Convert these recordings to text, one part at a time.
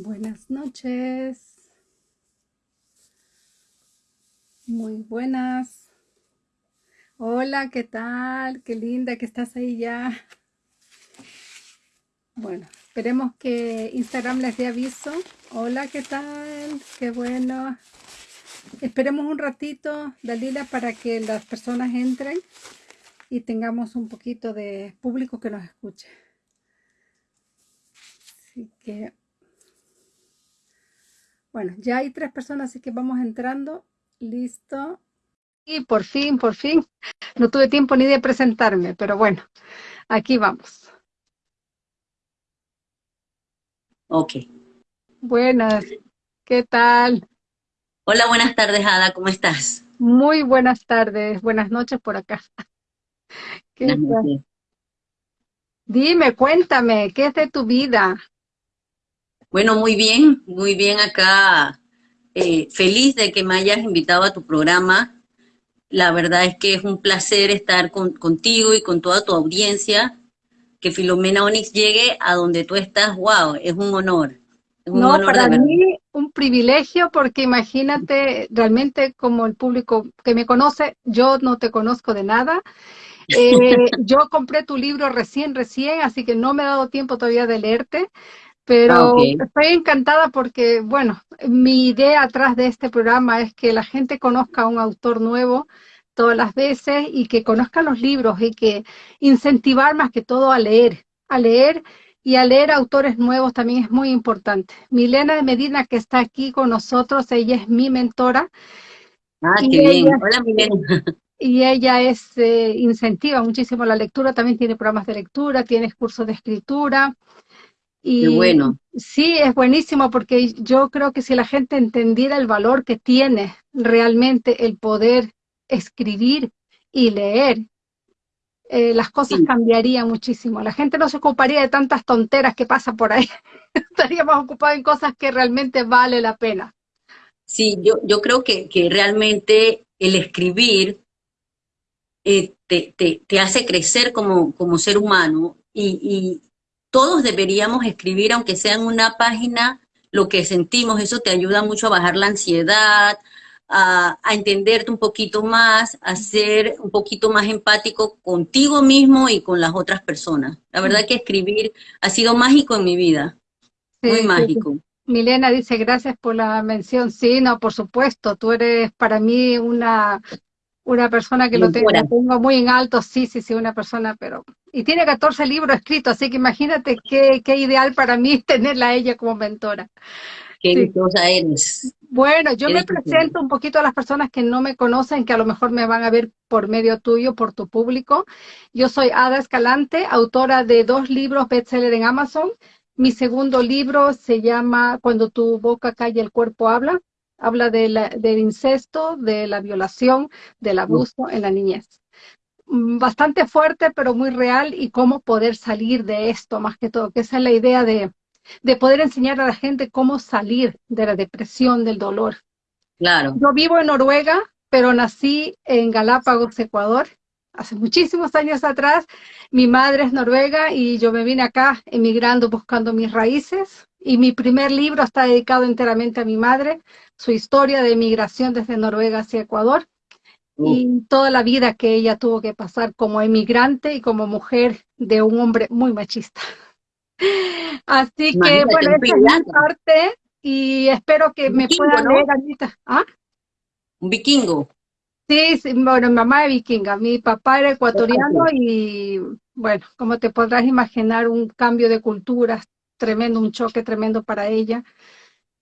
Buenas noches. Muy buenas. Hola, ¿qué tal? Qué linda que estás ahí ya. Bueno, esperemos que Instagram les dé aviso. Hola, ¿qué tal? Qué bueno. Esperemos un ratito, Dalila, para que las personas entren y tengamos un poquito de público que nos escuche. Así que bueno, ya hay tres personas, así que vamos entrando. Listo. Y por fin, por fin. No tuve tiempo ni de presentarme, pero bueno, aquí vamos. Ok. Buenas, ¿qué tal? Hola, buenas tardes, Ada, ¿cómo estás? Muy buenas tardes, buenas noches por acá. ¿Qué tal? Dime, cuéntame, ¿qué es de tu vida? Bueno, muy bien, muy bien acá. Eh, feliz de que me hayas invitado a tu programa. La verdad es que es un placer estar contigo y con toda tu audiencia. Que Filomena Onyx llegue a donde tú estás, wow, es un honor. no, para mí un privilegio porque imagínate, realmente como el público que me conoce, yo no te conozco de nada. Eh, yo compré tu libro recién, recién, así que no me he dado tiempo todavía de leerte. Pero ah, estoy encantada porque, bueno, mi idea atrás de este programa es que la gente conozca a un autor nuevo todas las veces y que conozca los libros y que incentivar más que todo a leer, a leer y a leer autores nuevos también es muy importante. Milena de Medina, que está aquí con nosotros, ella es mi mentora. Ah, qué bien. Hola, Milena. Y ella es, eh, incentiva muchísimo la lectura, también tiene programas de lectura, tiene cursos de escritura. Y bueno. Sí, es buenísimo porque yo creo que si la gente entendiera el valor que tiene realmente el poder escribir y leer, eh, las cosas cambiarían muchísimo. La gente no se ocuparía de tantas tonteras que pasan por ahí. Estaría más ocupada en cosas que realmente vale la pena. Sí, yo, yo creo que, que realmente el escribir eh, te, te, te, hace crecer como, como ser humano y, todos deberíamos escribir, aunque sea en una página, lo que sentimos. Eso te ayuda mucho a bajar la ansiedad, a, entenderte un poquito más, a ser un poquito más empático contigo mismo y con las otras personas. La verdad que escribir ha sido mágico en mi vida, muy mágico. Milena dice, gracias por la mención. Sí, no, por supuesto, tú eres para mí una una persona que lo tengo, muy en alto, sí, sí, sí, una persona, pero... Y tiene 14 libros escritos, así que imagínate qué, qué ideal para mí tenerla a ella como mentora. Qué sí. eres. Bueno, yo me presento un poquito a las personas que no me conocen, que a lo mejor me van a ver por medio tuyo, por tu público. Yo soy Ada Escalante, autora de dos libros bestseller en Amazon. Mi segundo libro se llama Cuando tu boca calla, el cuerpo habla habla del incesto, de la violación, del abuso en la niñez. Mm, bastante fuerte, pero muy real, y cómo poder salir de esto, más que todo, que esa es la idea de, de poder enseñar a la gente cómo salir de la depresión, del dolor. Claro. Yo vivo en Noruega, pero nací en Galápagos, Ecuador, hace muchísimos años atrás. Mi madre es noruega y yo me vine acá emigrando buscando mis raíces. Y mi primer libro está dedicado enteramente a mi madre, su historia de emigración desde Noruega hacia Ecuador y toda la vida que ella tuvo que pasar como emigrante y como mujer de un hombre muy machista. Así que, bueno, esta es mi parte y espero que me puedan leer, Anita. ¿Ah? Un vikingo. Sí, bueno, mi mamá es vikinga, mi papá era ecuatoriano y, bueno, como te podrás imaginar, un cambio de culturas tremendo, un choque tremendo para ella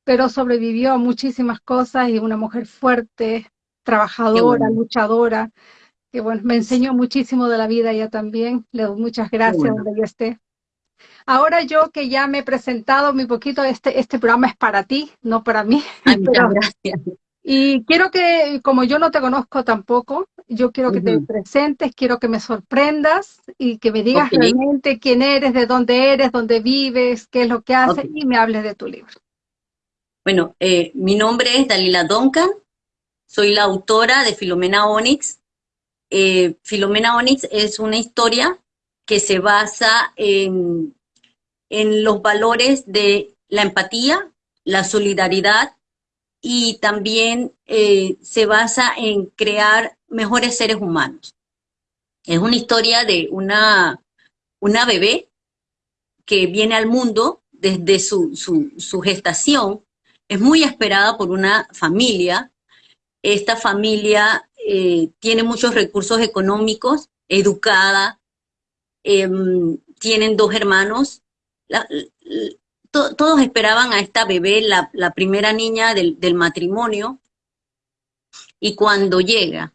pero sobrevivió a muchísimas cosas y una mujer fuerte, trabajadora, luchadora, que bueno, me enseñó muchísimo de la vida ella también, le doy muchas gracias donde yo esté. Ahora yo que ya me he presentado muy poquito, este, este programa es para ti, no para mí. muchas gracias. Y quiero que, como yo no te conozco tampoco, yo quiero que te presentes, quiero que me sorprendas y que me digas realmente quién eres, de dónde eres, dónde vives, qué es lo que haces y me hables de tu libro. Bueno, eh, mi nombre es Dalila Duncan, soy la autora de Filomena Onyx. Eh, Filomena Onyx es una historia que se basa en, en los valores de la empatía, la solidaridad y también eh, se basa en crear mejores seres humanos. Es una historia de una, una bebé que viene al mundo desde su, su, gestación. Es muy esperada por una familia. Esta familia eh, tiene muchos recursos económicos, educada, em, tienen dos hermanos. Todos esperaban a esta bebé, la, primera niña del, matrimonio, y cuando llega,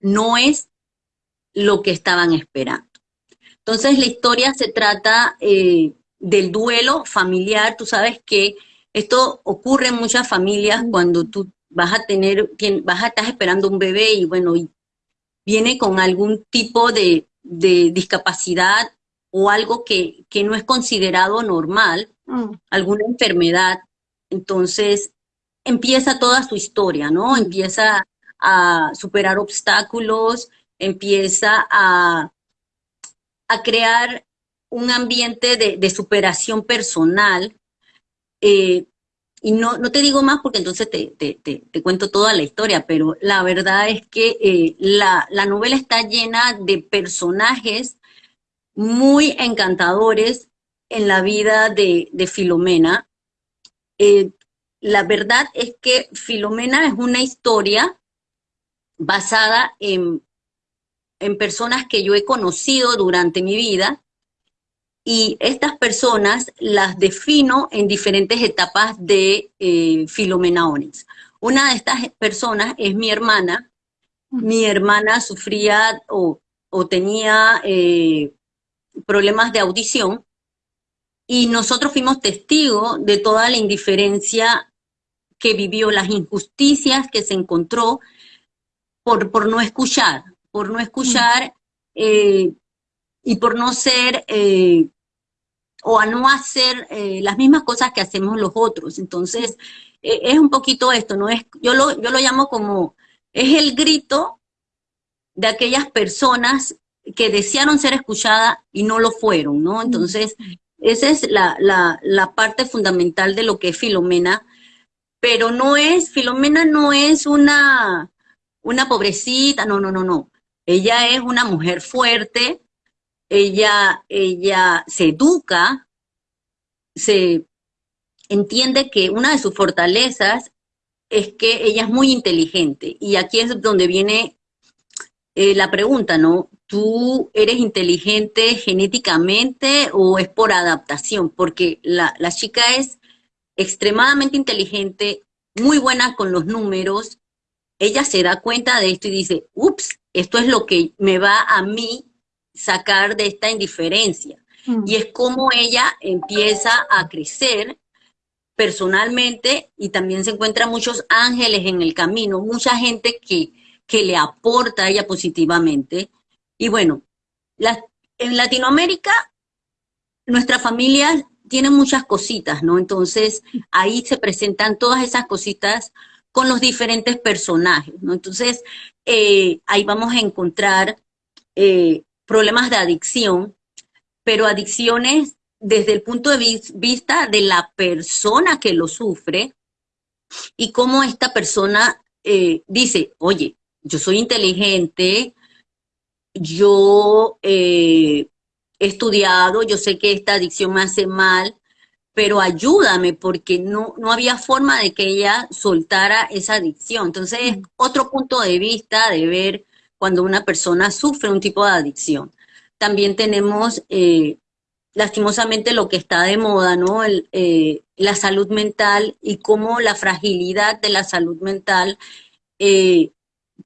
no es lo que estaban esperando. Entonces la historia se trata eh, del duelo familiar. Tú sabes que esto ocurre en muchas familias cuando tú vas a tener, vas a estar esperando un bebé y bueno, y viene con algún tipo de, discapacidad o algo que, no es considerado normal, mm. alguna enfermedad. Entonces empieza toda su historia, ¿no? Empieza a superar obstáculos, empieza a, a crear un ambiente de, superación personal. Eh, y no, no, te digo más porque entonces te, te, cuento toda la historia, pero la verdad es que eh, la, novela está llena de personajes muy encantadores en la vida de, Filomena. Eh, la verdad es que Filomena es una historia basada en, en personas que yo he conocido durante mi vida y estas personas las defino en diferentes etapas de eh, Filomena Onyx. Una de estas personas es mi hermana. Mi hermana sufría o, tenía eh, problemas de audición y nosotros fuimos testigos de toda la indiferencia que vivió, las injusticias que se encontró por, por no escuchar, por no escuchar eh, y por no ser eh, o a no hacer eh, las mismas cosas que hacemos los otros. Entonces, eh, es un poquito esto, ¿no? Es, yo, lo, yo lo llamo como, es el grito de aquellas personas que desearon ser escuchadas y no lo fueron, ¿no? Entonces, esa es la, la, parte fundamental de lo que es Filomena, pero no es, Filomena no es una, una pobrecita, no, no, no, no. Ella es una mujer fuerte, ella, ella se educa, se entiende que una de sus fortalezas es que ella es muy inteligente. Y aquí es donde viene eh, la pregunta, ¿no? ¿Tú eres inteligente genéticamente o es por adaptación? Porque la, la chica es extremadamente inteligente, muy buena con los números. Ella se da cuenta de esto y dice, ups, esto es lo que me va a mí sacar de esta indiferencia. Mm. Y es como ella empieza a crecer personalmente y también se encuentra muchos ángeles en el camino, mucha gente que, que le aporta a ella positivamente. Y bueno, en Latinoamérica nuestra familia tiene muchas cositas, ¿no? Entonces ahí se presentan todas esas cositas con los diferentes personajes, ¿no? Entonces eh, ahí vamos a encontrar eh, problemas de adicción, pero adicciones desde el punto de vista de la persona que lo sufre y cómo esta persona eh, dice, oye, yo soy inteligente, yo eh, he estudiado, yo sé que esta adicción me hace mal, pero ayúdame porque no, no había forma de que ella soltara esa adicción. Entonces, otro punto de vista de ver cuando una persona sufre un tipo de adicción. También tenemos, eh, lastimosamente, lo que está de moda, ¿no? Eh, la salud mental y cómo la fragilidad de la salud mental eh,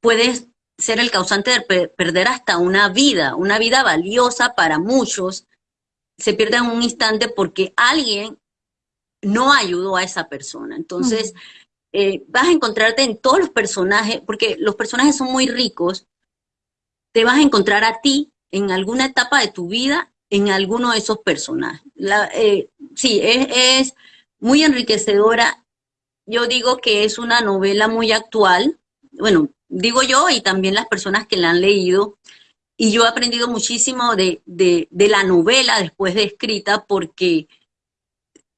puede ser el causante de perder hasta una vida, una vida valiosa para muchos, se pierde en un instante porque alguien no ayudó a esa persona. Entonces, vas a encontrarte en todos los personajes, porque los personajes son muy ricos, te vas a encontrar a ti en alguna etapa de tu vida en alguno de esos personajes. Eh, sí, es, muy enriquecedora. Yo digo que es una novela muy actual. Bueno, digo yo y también las personas que la han leído. Y yo he aprendido muchísimo de, de la novela después de escrita porque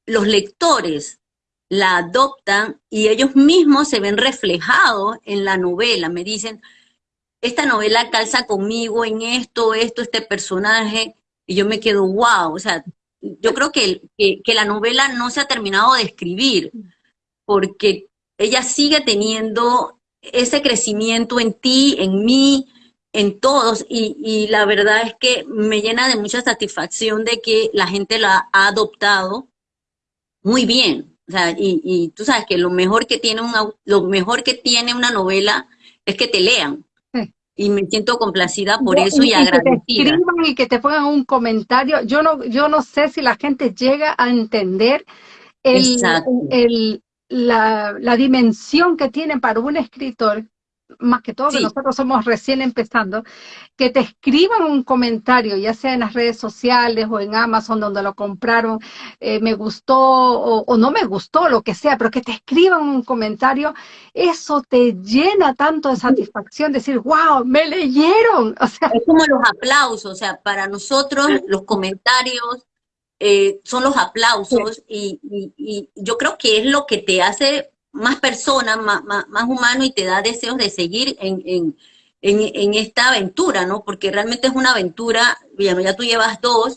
los lectores la adoptan y ellos mismos se ven reflejados en la novela. Me dicen, esta novela calza conmigo en esto, esto, este personaje, y yo me quedo, wow, o sea, yo creo que, que, la novela no se ha terminado de escribir, porque ella sigue teniendo ese crecimiento en ti, en mí, en todos, y, y, la verdad es que me llena de mucha satisfacción de que la gente la ha adoptado muy bien. O sea, y, y tú sabes que lo mejor que tiene una, lo mejor que tiene una novela es que te lean. Y me siento complacida por eso y, agradecida. Que te escriban y que te pongan un comentario. Yo no, yo no sé si la gente llega a entender el, el, la, la, dimensión que tiene para un escritor más que todo, que nosotros somos recién empezando, que te escriban un comentario, ya sea en las redes sociales o en Amazon donde lo compraron, eh, me gustó o, no me gustó, lo que sea, pero que te escriban un comentario, eso te llena tanto de satisfacción, decir, wow, me leyeron. O sea, es como los aplausos, o sea, para nosotros los comentarios eh, son los aplausos y, y yo creo que es lo que te hace más persona, más, más, humano y te da deseos de seguir en, en, en, esta aventura, ¿no? Porque realmente es una aventura, ya, ya tú llevas dos,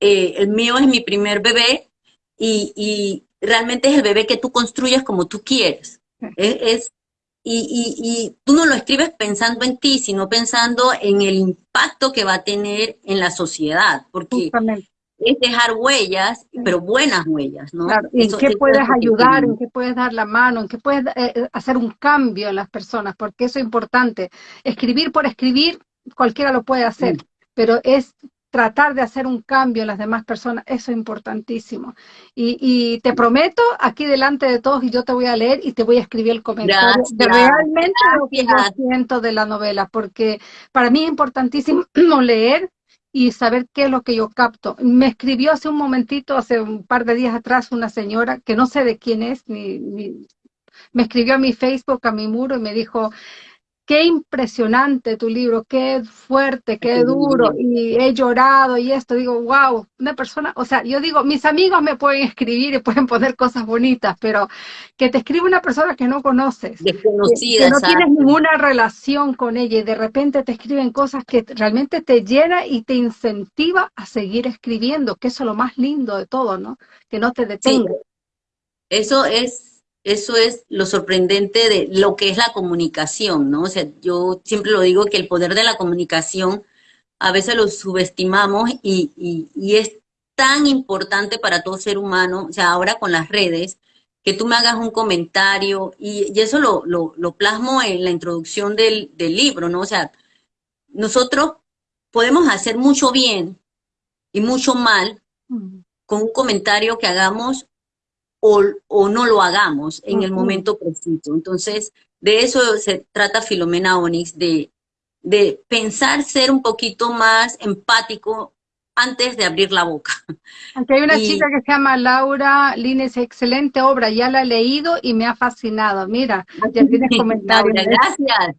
eh, el mío es mi primer bebé y, y, realmente es el bebé que tú construyes como tú quieres. Es, y, y, y, tú no lo escribes pensando en ti, sino pensando en el impacto que va a tener en la sociedad, porque es dejar huellas, pero buenas huellas, ¿no? ¿En qué puedes ayudar? ¿En qué puedes dar la mano? ¿En qué puedes eh, eh, hacer un cambio en las personas? Porque eso es importante. Escribir por escribir, cualquiera lo puede hacer, pero es tratar de hacer un cambio en las demás personas, eso es importantísimo. Y, te prometo, aquí delante de todos, y yo te voy a leer y te voy a escribir el comentario de realmente lo que yo siento de la novela, porque para mí es importantísimo leer y saber qué es lo que yo capto. Me escribió hace un momentito, hace un par de días atrás, una señora que no sé de quién es, ni, me escribió a mi Facebook, a mi muro y me dijo, qué impresionante tu libro, qué fuerte, qué duro, y he llorado y esto, digo, wow, una persona, o sea, yo digo, mis amigos me pueden escribir y pueden poner cosas bonitas, pero que te escribe una persona que no conoces, desconocida, que, no tienes ninguna relación con ella y de repente te escriben cosas que realmente te llena y te incentiva a seguir escribiendo, que eso es lo más lindo de todo, ¿no? Que no te detenga. Eso es eso es lo sorprendente de lo que es la comunicación, ¿no? O sea, yo siempre lo digo que el poder de la comunicación a veces lo subestimamos y, es tan importante para todo ser humano, o sea, ahora con las redes, que tú me hagas un comentario y, eso lo, lo, plasmo en la introducción del, del libro, ¿no? O sea, nosotros podemos hacer mucho bien y mucho mal con un comentario que hagamos o, no lo hagamos en el momento preciso. Entonces, de eso se trata Filomena Onix, de, de pensar ser un poquito más empático antes de abrir la boca. Aquí hay una chica que se llama Laura Lines, excelente obra, ya la he leído y me ha fascinado. Mira, ya tienes comentarios. gracias.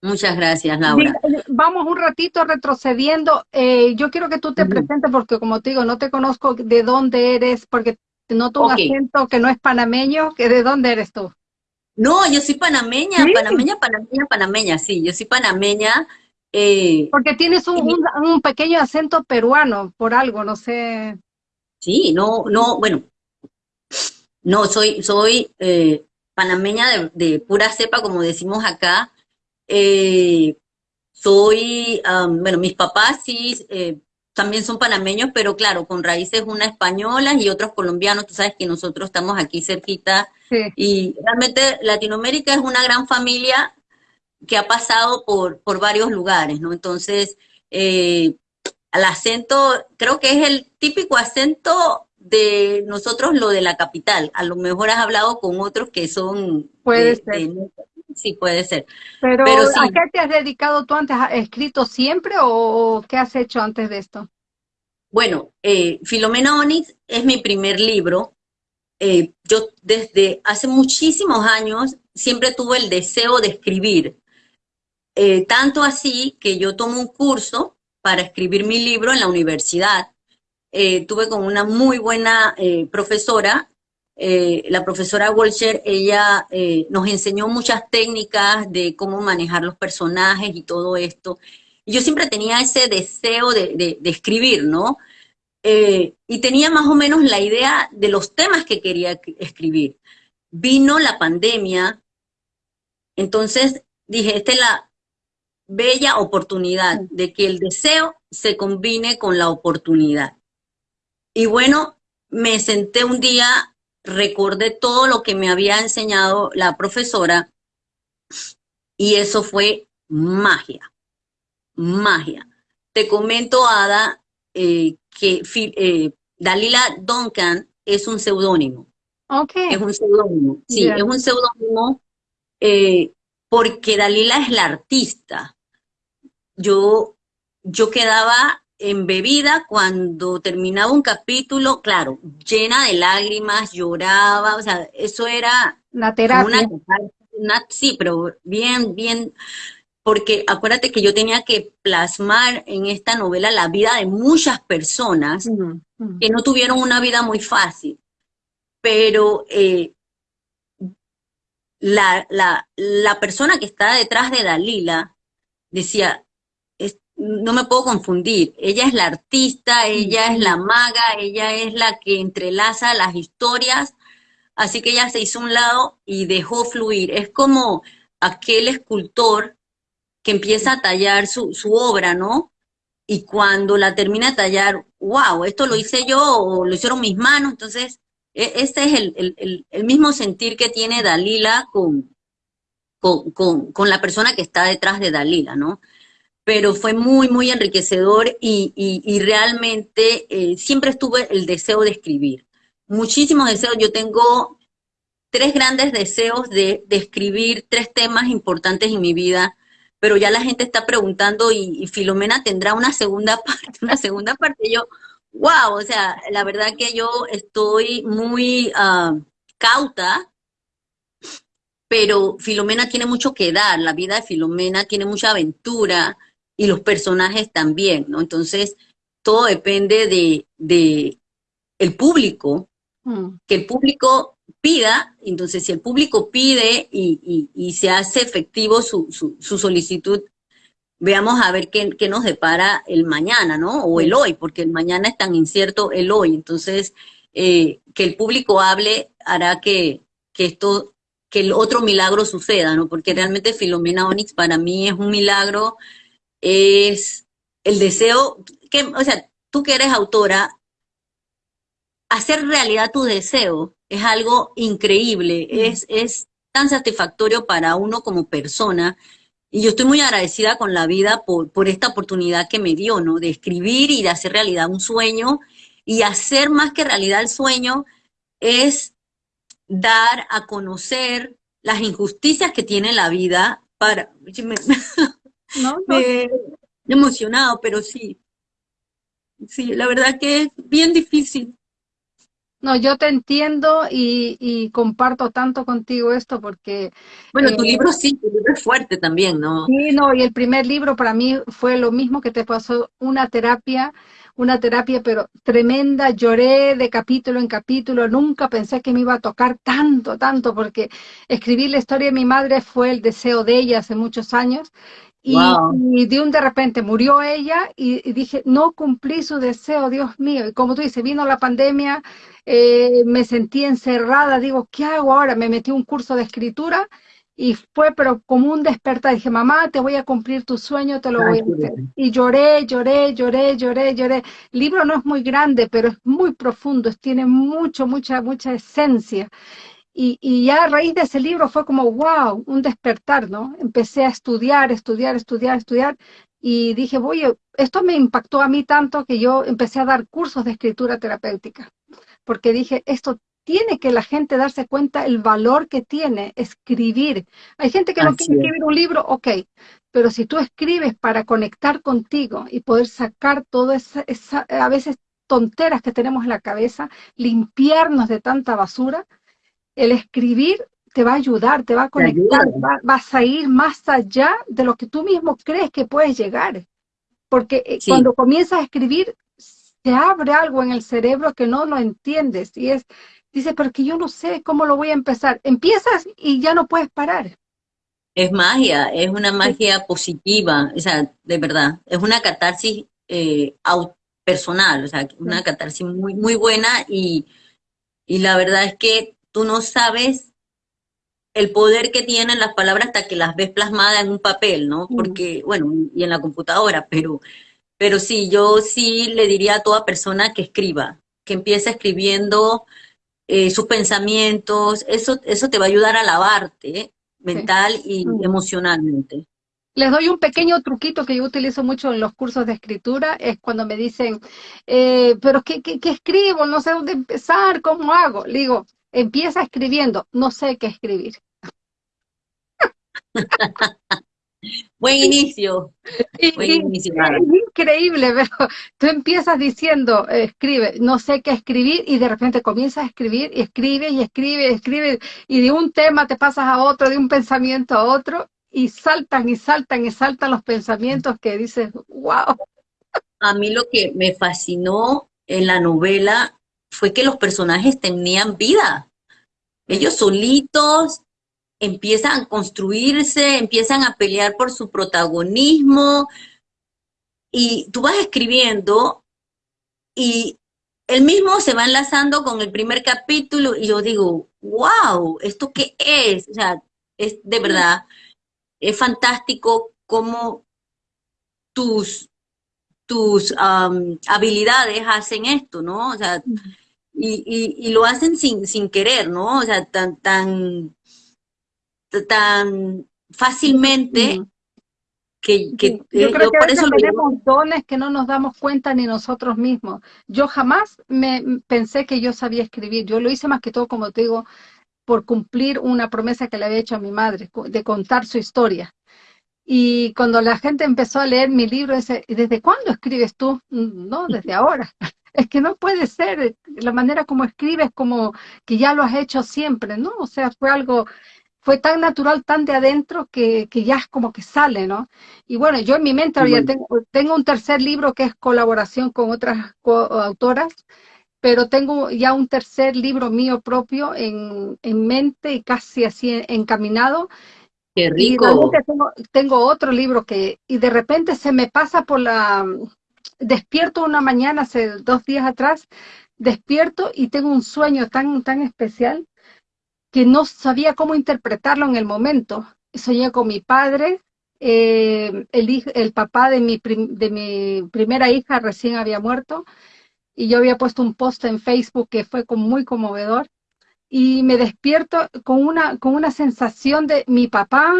Muchas gracias, Laura. Vamos un ratito retrocediendo. Eh, yo quiero que tú te presentes porque, como te digo, no te conozco de dónde eres, porque Noto un acento que no es panameño, que ¿de dónde eres tú? No, yo soy panameña, panameña, panameña, panameña, sí, yo soy panameña. Eh, Porque tienes un, un, pequeño acento peruano, por algo, no sé. Sí, no, no, bueno, no, soy, soy eh, panameña de, pura cepa, como decimos acá. Eh, soy, bueno, mis papás sí también son panameños, pero claro, con raíces una españolas y otros colombianos. Tú sabes que nosotros estamos aquí cerquita. Y realmente Latinoamérica es una gran familia que ha pasado por, por varios lugares, ¿no? Entonces, eh, el acento, creo que es el típico acento de nosotros, lo de la capital. A lo mejor has hablado con otros que son... Puede ser. Sí, puede ser. Pero, ¿a qué te has dedicado tú antes? ¿Has escrito siempre o qué has hecho antes de esto? Bueno, eh, Filomena Onix es mi primer libro. Eh, yo desde hace muchísimos años siempre tuve el deseo de escribir. Eh, tanto así que yo tomo un curso para escribir mi libro en la universidad. eh, tuve con una muy buena eh, profesora, eh, la profesora Walcher, ella nos enseñó muchas técnicas de cómo manejar los personajes y todo esto. Y yo siempre tenía ese deseo de, de escribir, ¿no? y tenía más o menos la idea de los temas que quería escribir. Vino la pandemia, entonces dije, esta es la bella oportunidad de que el deseo se combine con la oportunidad. Y bueno, me senté un día, recordé todo lo que me había enseñado la profesora y eso fue magia, magia. Te comento, Ada, eh, que eh, Dalila Duncan es un seudónimo. Okay. Es un seudónimo, sí, es un seudónimo eh, porque Dalila es la artista. Yo, yo quedaba embebida cuando terminaba un capítulo, claro, llena de lágrimas, lloraba, o sea, eso era una terapia. sí, pero bien, bien, porque acuérdate que yo tenía que plasmar en esta novela la vida de muchas personas que no tuvieron una vida muy fácil, pero eh, la, la, la persona que está detrás de Dalila decía, no me puedo confundir, ella es la artista, ella es la maga, ella es la que entrelaza las historias, así que ella se hizo un lado y dejó fluir. Es como aquel escultor que empieza a tallar su, su obra, ¿no? Y cuando la termina de tallar, wow, esto lo hice yo o lo hicieron mis manos, entonces e, este es el, el, mismo sentir que tiene Dalila con, con, con, la persona que está detrás de Dalila, ¿no? Pero fue muy, muy enriquecedor y, y, realmente eh, siempre estuve el deseo de escribir. Muchísimos deseos. Yo tengo tres grandes deseos de, escribir tres temas importantes en mi vida, pero ya la gente está preguntando y, y Filomena tendrá una segunda parte, una segunda parte. Yo, wow, o sea, la verdad que yo estoy muy ah, cauta, pero Filomena tiene mucho que dar, la vida de Filomena tiene mucha aventura y los personajes también, ¿no? Entonces, todo depende de, de el público, mm. que el público pida, entonces si el público pide y, y, se hace efectivo su, su, su solicitud, veamos a ver qué, nos depara el mañana, ¿no? O el hoy, porque el mañana es tan incierto el hoy. Entonces, eh, que el público hable hará que, que esto, que el otro milagro suceda, ¿no? Porque realmente Filomena Onyx para mí es un milagro, es el deseo, que, o sea, tú que eres autora, hacer realidad tu deseo es algo increíble, es, es tan satisfactorio para uno como persona y yo estoy muy agradecida con la vida por, por esta oportunidad que me dio, ¿no? De escribir y de hacer realidad un sueño. Y hacer más que realidad el sueño es dar a conocer las injusticias que tiene la vida para... No, emocionado, pero sí. Sí, la verdad que es bien difícil. No, yo te entiendo y, comparto tanto contigo esto porque... Bueno, tu eh, libro sí, tu libro es fuerte también, ¿no? Sí, no, y el primer libro para mí fue lo mismo que te pasó, una terapia, una terapia pero tremenda, lloré de capítulo en capítulo, nunca pensé que me iba a tocar tanto, tanto, porque escribir la historia de mi madre fue el deseo de ella hace muchos años y, de un de repente murió ella y, dije, no cumplí su deseo, Dios mío. Y como tú dices, vino la pandemia, eh, me sentí encerrada, digo, ¿qué hago ahora? Me metí un curso de escritura y fue pero como un despertar. Dije, mamá, te voy a cumplir tu sueño, te lo voy a hacer. Y lloré, lloré, lloré, lloré, lloré. El libro no es muy grande, pero es muy profundo, tiene mucho, mucha, mucha esencia. Y, ya a raíz de ese libro fue como, wow, un despertar, ¿no? Empecé a estudiar, estudiar, estudiar, estudiar, y dije, voy, esto me impactó a mí tanto que yo empecé a dar cursos de escritura terapéutica, porque dije, esto tiene que la gente darse cuenta el valor que tiene escribir. Hay gente que no quiere escribir un libro, ok, pero si tú escribes para conectar contigo y poder sacar todas esa, a veces tonteras que tenemos en la cabeza, limpiarnos de tanta basura, el escribir te va a ayudar, te va a conectar, vas a ir más allá de lo que tú mismo crees que puedes llegar. Porque eh, cuando comienzas a escribir, te abre algo en el cerebro que no lo entiendes y es, dice, pero que yo no sé cómo lo voy a empezar. Empiezas y ya no puedes parar. Es magia, es una magia positiva, o sea, de verdad, es una catarsis eh, personal, o sea, una catarsis muy, muy buena y, y la verdad es que tú no sabes el poder que tienen las palabras hasta que las ves plasmadas en un papel, ¿no? Porque, bueno, y en la computadora, pero, pero sí, yo sí le diría a toda persona que escriba, que empiece escribiendo eh, sus pensamientos, eso, eso te va a ayudar a lavarte mental y emocionalmente. Les doy un pequeño truquito que yo utilizo mucho en los cursos de escritura, es cuando me dicen, eh, pero ¿qué, qué, qué escribo? No sé dónde empezar, ¿cómo hago? Le digo, empieza escribiendo, no sé qué escribir. Buen inicio. Buen inicio es increíble, pero tú empiezas diciendo, escribe, no sé qué escribir, y de repente comienzas a escribir, y escribe, y escribe, y escribe, y de un tema te pasas a otro, de un pensamiento a otro, y saltan y saltan y saltan los pensamientos que dices, wow. A mí lo que me fascinó en la novela fue que los personajes tenían vida. Ellos solitos empiezan a construirse, empiezan a pelear por su protagonismo y tú vas escribiendo y el mismo se va enlazando con el primer capítulo y yo digo, wow, ¿esto qué es? O sea, es de verdad, es fantástico cómo tus, tus habilidades hacen esto, ¿no? O sea, y, y, lo hacen sin, sin querer, ¿no? O sea, tan, tan tan fácilmente que, que yo creo que a tenemos dones que no nos damos cuenta ni nosotros mismos. Yo jamás me pensé que yo sabía escribir. Yo lo hice más que todo, como te digo, por cumplir una promesa que le había hecho a mi madre, de contar su historia. Y cuando la gente empezó a leer mi libro, dice, ¿desde cuándo escribes tú? Mm, no, desde ahora. Es que no puede ser, la manera como escribes como que ya lo has hecho siempre, ¿no? O sea, fue algo fue tan natural, tan de adentro, que, que, ya es como que sale, ¿no? Y bueno, yo en mi mente ya tengo, tengo, un tercer libro que es colaboración con otras autoras, pero tengo ya un tercer libro mío propio en, en mente y casi así encaminado. ¡Qué rico! Y tengo, tengo otro libro que, y de repente se me pasa por la, despierto una mañana hace dos días atrás, despierto y tengo un sueño tan, tan especial que no sabía cómo interpretarlo en el momento. Soñé con mi padre, eh, el, el papá de mi, de mi primera hija recién había muerto, y yo había puesto un post en Facebook que fue muy conmovedor, y me despierto con una, con una sensación de mi papá,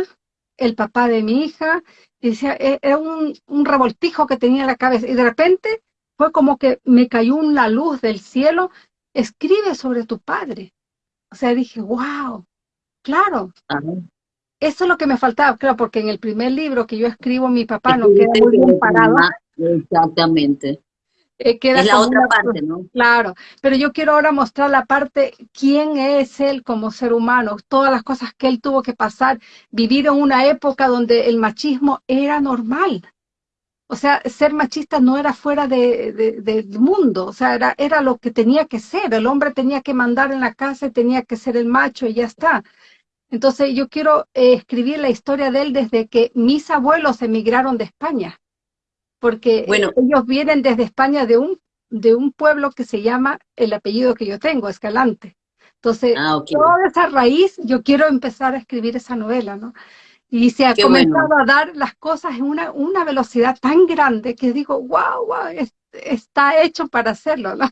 el papá de mi hija, y decía, e, era un, un revoltijo que tenía en la cabeza, y de repente fue como que me cayó una luz del cielo, escribe sobre tu padre. O sea, dije, wow, claro. Eso es lo que me faltaba, claro, porque en el primer libro que yo escribo, mi papá no queda muy bien parado. Exactamente. Eh, es la otra parte, ¿no? Claro, pero yo quiero ahora mostrar la parte, quién es él como ser humano, todas las cosas que él tuvo que pasar, vivir en una época donde el machismo era normal, o sea, ser machista no era fuera de, del mundo, o sea, era, era lo que tenía que ser, el hombre tenía que mandar en la casa y tenía que ser el macho y ya está. Entonces yo quiero eh, escribir la historia de él desde que mis abuelos emigraron de España, porque bueno. ellos vienen desde España de un, de un pueblo que se llama el apellido que yo tengo, Escalante. Entonces, ah, toda esa raíz, yo quiero empezar a escribir esa novela, ¿no? Y se ha comenzado a dar las cosas en una, una velocidad tan grande que digo, wow, wow, está hecho para hacerlo, ¿no?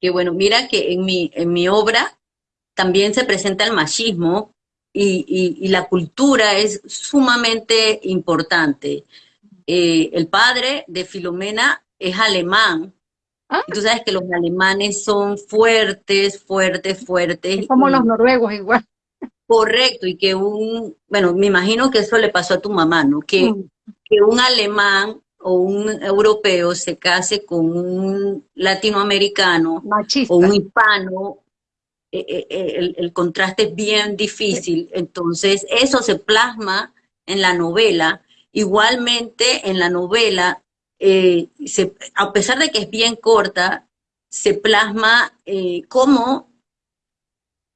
Qué bueno, mira que en mi, en mi obra también se presenta el machismo y, y, la cultura es sumamente importante. Eh, el padre de Filomena es alemán, ¿Ah? y tú sabes que los alemanes son fuertes, fuertes, fuertes. como los noruegos igual. Correcto, y que un, bueno, me imagino que eso le pasó a tu mamá, ¿no? Que, mm. que un alemán o un europeo se case con un latinoamericano o un hispano, eh, eh, eh, el, contraste es bien difícil. Entonces, eso se plasma en la novela. Igualmente, en la novela, eh, a pesar de que es bien corta, se plasma eh, cómo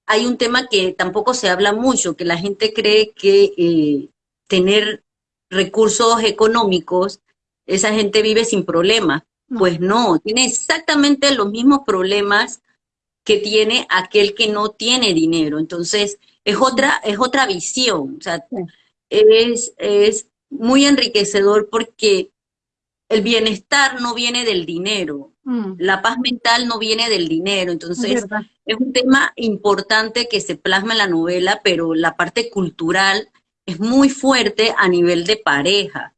hay un tema que tampoco se habla mucho, que la gente cree que eh, tener recursos económicos, esa gente vive sin problemas. Pues no, tiene exactamente los mismos problemas que tiene aquel que no tiene dinero. Entonces, es otra, es otra visión. O sea, es, es muy enriquecedor porque el bienestar no viene del dinero, mm. la paz mental no viene del dinero. Entonces, es, un tema importante que se plasma en la novela, pero la parte cultural es muy fuerte a nivel de pareja.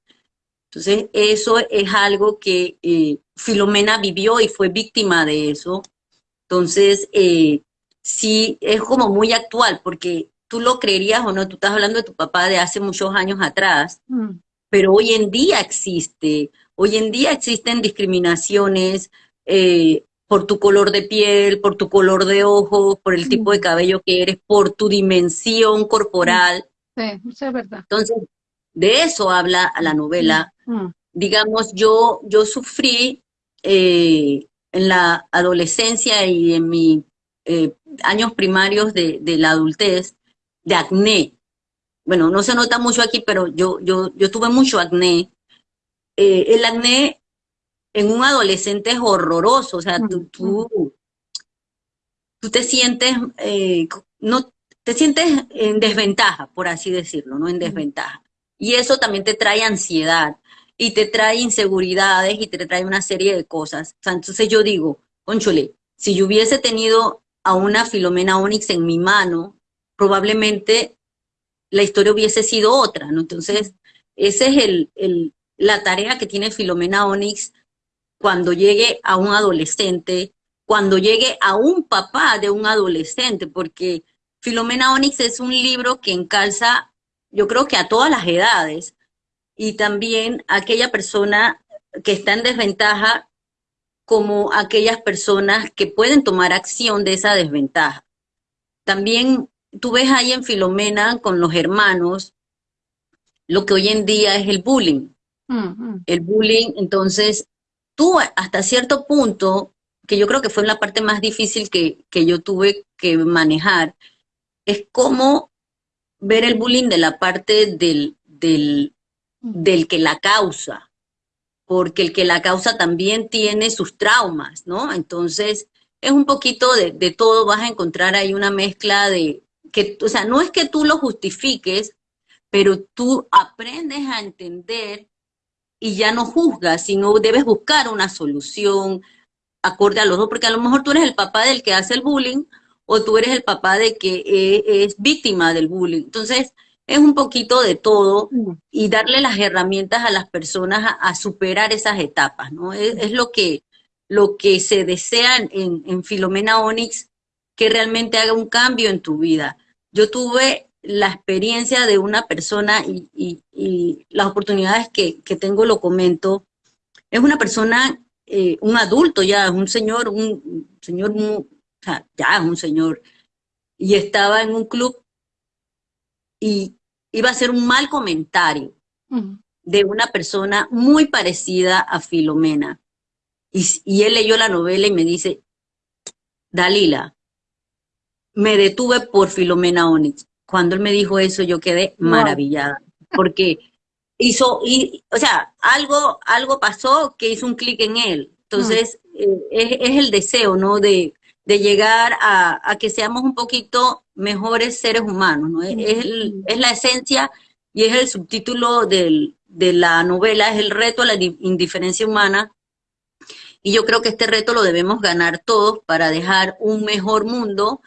Entonces, eso es algo que eh, Filomena vivió y fue víctima de eso. Entonces, eh, sí, es como muy actual, porque tú lo creerías o no, tú estás hablando de tu papá de hace muchos años atrás, mm. pero hoy en día existe. Hoy en día existen discriminaciones eh, por tu color de piel, por tu color de ojos, por el tipo de mm. cabello que eres, por tu dimensión corporal. Sí, eso es verdad. Entonces, de eso habla la novela. Mm. Digamos, yo, yo sufrí eh, en la adolescencia y en mis eh, años primarios de, la adultez de acné. Bueno, no se nota mucho aquí, pero yo, yo, yo tuve mucho acné. Eh, el acné en un adolescente es horroroso, o sea, tú, tú, te sientes, eh, no, te sientes en desventaja, por así decirlo, ¿no? En desventaja. Y eso también te trae ansiedad y te trae inseguridades y te trae una serie de cosas. O sea, entonces yo digo, conchole, si yo hubiese tenido a una Filomena Onyx en mi mano, probablemente la historia hubiese sido otra, ¿no? Entonces, ese es la tarea que tiene Filomena Onyx cuando llegue a un adolescente, cuando llegue a un papá de un adolescente, porque Filomena Onyx es un libro que encalza, yo creo que a todas las edades, y también a aquella persona que está en desventaja como aquellas personas que pueden tomar acción de esa desventaja. También tú ves ahí en Filomena con los hermanos lo que hoy en día es el bullying. El bullying, entonces, tú hasta cierto punto, que yo creo que fue la parte más difícil que, que yo tuve que manejar, es cómo ver el bullying de la parte del, del, del que la causa, porque el que la causa también tiene sus traumas, ¿no? Entonces, es un poquito de, de, todo, vas a encontrar ahí una mezcla de, que, o sea, no es que tú lo justifiques, pero tú aprendes a entender y ya no juzgas, sino debes buscar una solución acorde a los dos, porque a lo mejor tú eres el papá del que hace el bullying o tú eres el papá de que e, es víctima del bullying. Entonces, es un poquito de todo y darle las herramientas a las personas a, superar esas etapas, ¿no? Es, lo, que, lo que se desea en, en Filomena Onyx, que realmente haga un cambio en tu vida. Yo tuve la experiencia de una persona y, las oportunidades que, tengo lo comento. Es una persona, eh, un adulto ya, un señor, un señor, ya es un señor, y estaba en un club y iba a hacer un mal comentario de una persona muy parecida a Filomena. Y, y él leyó la novela y me dice, Dalila, me detuve por Filomena Onyx cuando él me dijo eso, yo quedé maravillada, porque hizo, y, o sea, algo, algo pasó que hizo un clic en él. Entonces, eh, es, el deseo, ¿no? De, de llegar a, que seamos un poquito mejores seres humanos, ¿no? Es, es, la esencia y es el subtítulo del, de la novela, es el reto a la indiferencia humana. Y yo creo que este reto lo debemos ganar todos para dejar un mejor mundo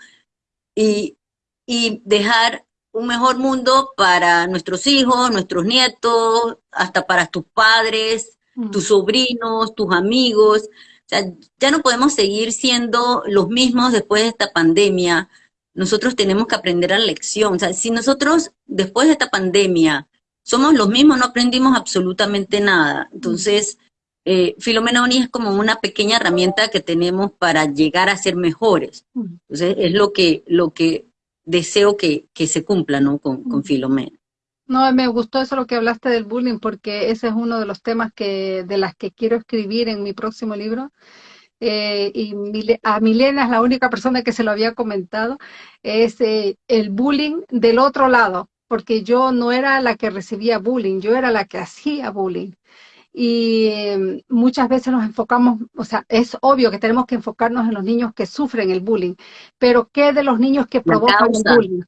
y y dejar un mejor mundo para nuestros hijos, nuestros nietos, hasta para tus padres, mm. tus sobrinos, tus amigos. O sea, ya no podemos seguir siendo los mismos después de esta pandemia. Nosotros tenemos que aprender la lección. O sea, si nosotros después de esta pandemia somos los mismos, no aprendimos absolutamente nada. Entonces, eh, Filomena Oni es como una pequeña herramienta que tenemos para llegar a ser mejores. Entonces, es lo que, lo que deseo que, se cumpla ¿no? con, con Filomena. No, me gustó eso lo que hablaste del bullying, porque ese es uno de los temas que de las que quiero escribir en mi próximo libro. Eh, y a Milena es la única persona que se lo había comentado, es eh, el bullying del otro lado, porque yo no era la que recibía bullying, yo era la que hacía bullying. Y em, muchas veces nos enfocamos, o sea, es obvio que tenemos que enfocarnos en los niños que sufren el bullying, pero ¿qué de los niños que provocan el bullying?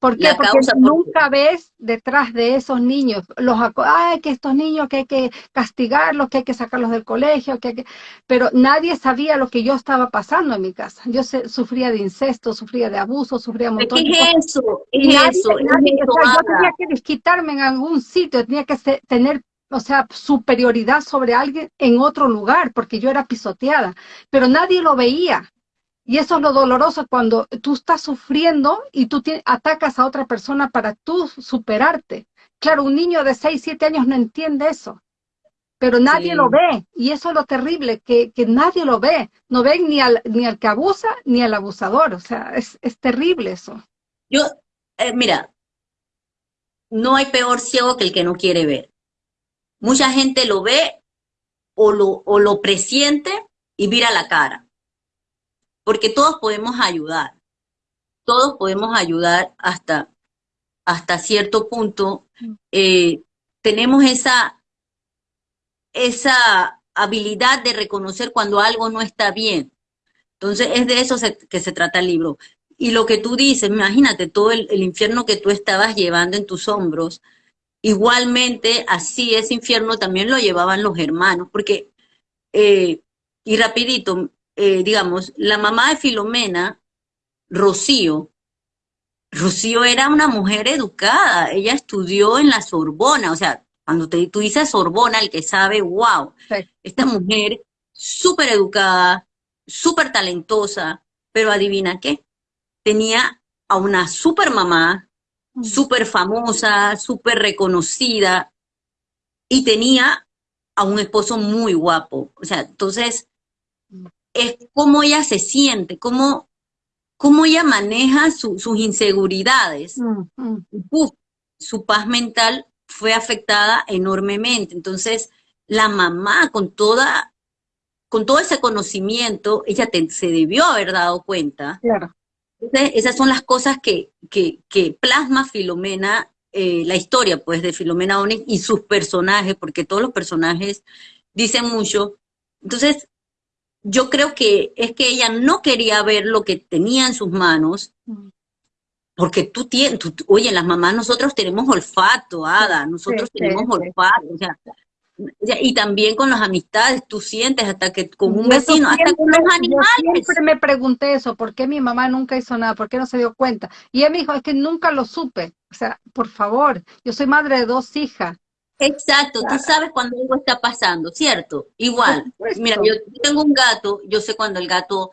¿Por qué? Porque nunca ves detrás de esos niños, los ay, que estos niños que hay que castigarlos, que hay que sacarlos del colegio, que, que pero nadie sabía lo que yo estaba pasando en mi casa. Yo sufría de incesto, sufría de abuso, sufría de montón ¿Qué es eso? Es eso, yo tenía que desquitarme en algún sitio, tenía que tener o sea, superioridad sobre alguien en otro lugar, porque yo era pisoteada, pero nadie lo veía. Y eso es lo doloroso cuando tú estás sufriendo y tú atacas a otra persona para tú superarte. Claro, un niño de 6, 7 años no entiende eso, pero nadie lo ve. Y eso es lo terrible, que, nadie lo ve. No ven ni al, ni al que abusa ni al abusador. O sea, es, terrible eso. Yo, eh, mira, no hay peor ciego que el que no quiere ver. Mucha gente lo ve o lo, o lo presiente y vira la cara porque todos podemos ayudar, todos podemos ayudar hasta, hasta cierto punto. Mm. Eh, tenemos esa, esa habilidad de reconocer cuando algo no está bien. Entonces es de eso que se trata el libro. Y lo que tú dices, imagínate todo el, infierno que tú estabas llevando en tus hombros, igualmente así ese infierno también lo llevaban los hermanos, porque, eh, y rapidito, eh, digamos, la mamá de Filomena, Rocío, Rocío era una mujer educada, ella estudió en la Sorbona, o sea, cuando te, tú dices Sorbona, el que sabe, wow, esta mujer súper educada, súper talentosa, pero adivina qué, tenía a una super mamá, mm. súper famosa, súper reconocida, y tenía a un esposo muy guapo. O sea, entonces, mm es cómo ella se siente, cómo, cómo ella maneja sus inseguridades. Mm, mm. su paz mental fue afectada enormemente. Entonces, la mamá con toda con todo ese conocimiento, ella se debió haber dado cuenta. Claro. Entonces, esas son las cosas que, que, que plasma Filomena, eh, la historia pues de Filomena Onyx y sus personajes, porque todos los personajes dicen mucho. Entonces, yo creo que es que ella no quería ver lo que tenía en sus manos, mm. porque tú tienes, oye, las mamás nosotros tenemos olfato, Ada, nosotros tenemos olfato, o sea, y también con las amistades, tú sientes hasta que con un vecino, hasta con los animales. Yo siempre me pregunté eso, ¿por qué mi mamá nunca hizo nada? ¿Por qué no se dio cuenta? Y ella me dijo, es que nunca lo supe. O sea, por favor, yo soy madre de dos hijas. Exacto, tú sabes cuando algo está pasando, ¿cierto? Igual, mira, yo tengo un gato, yo sé cuando el gato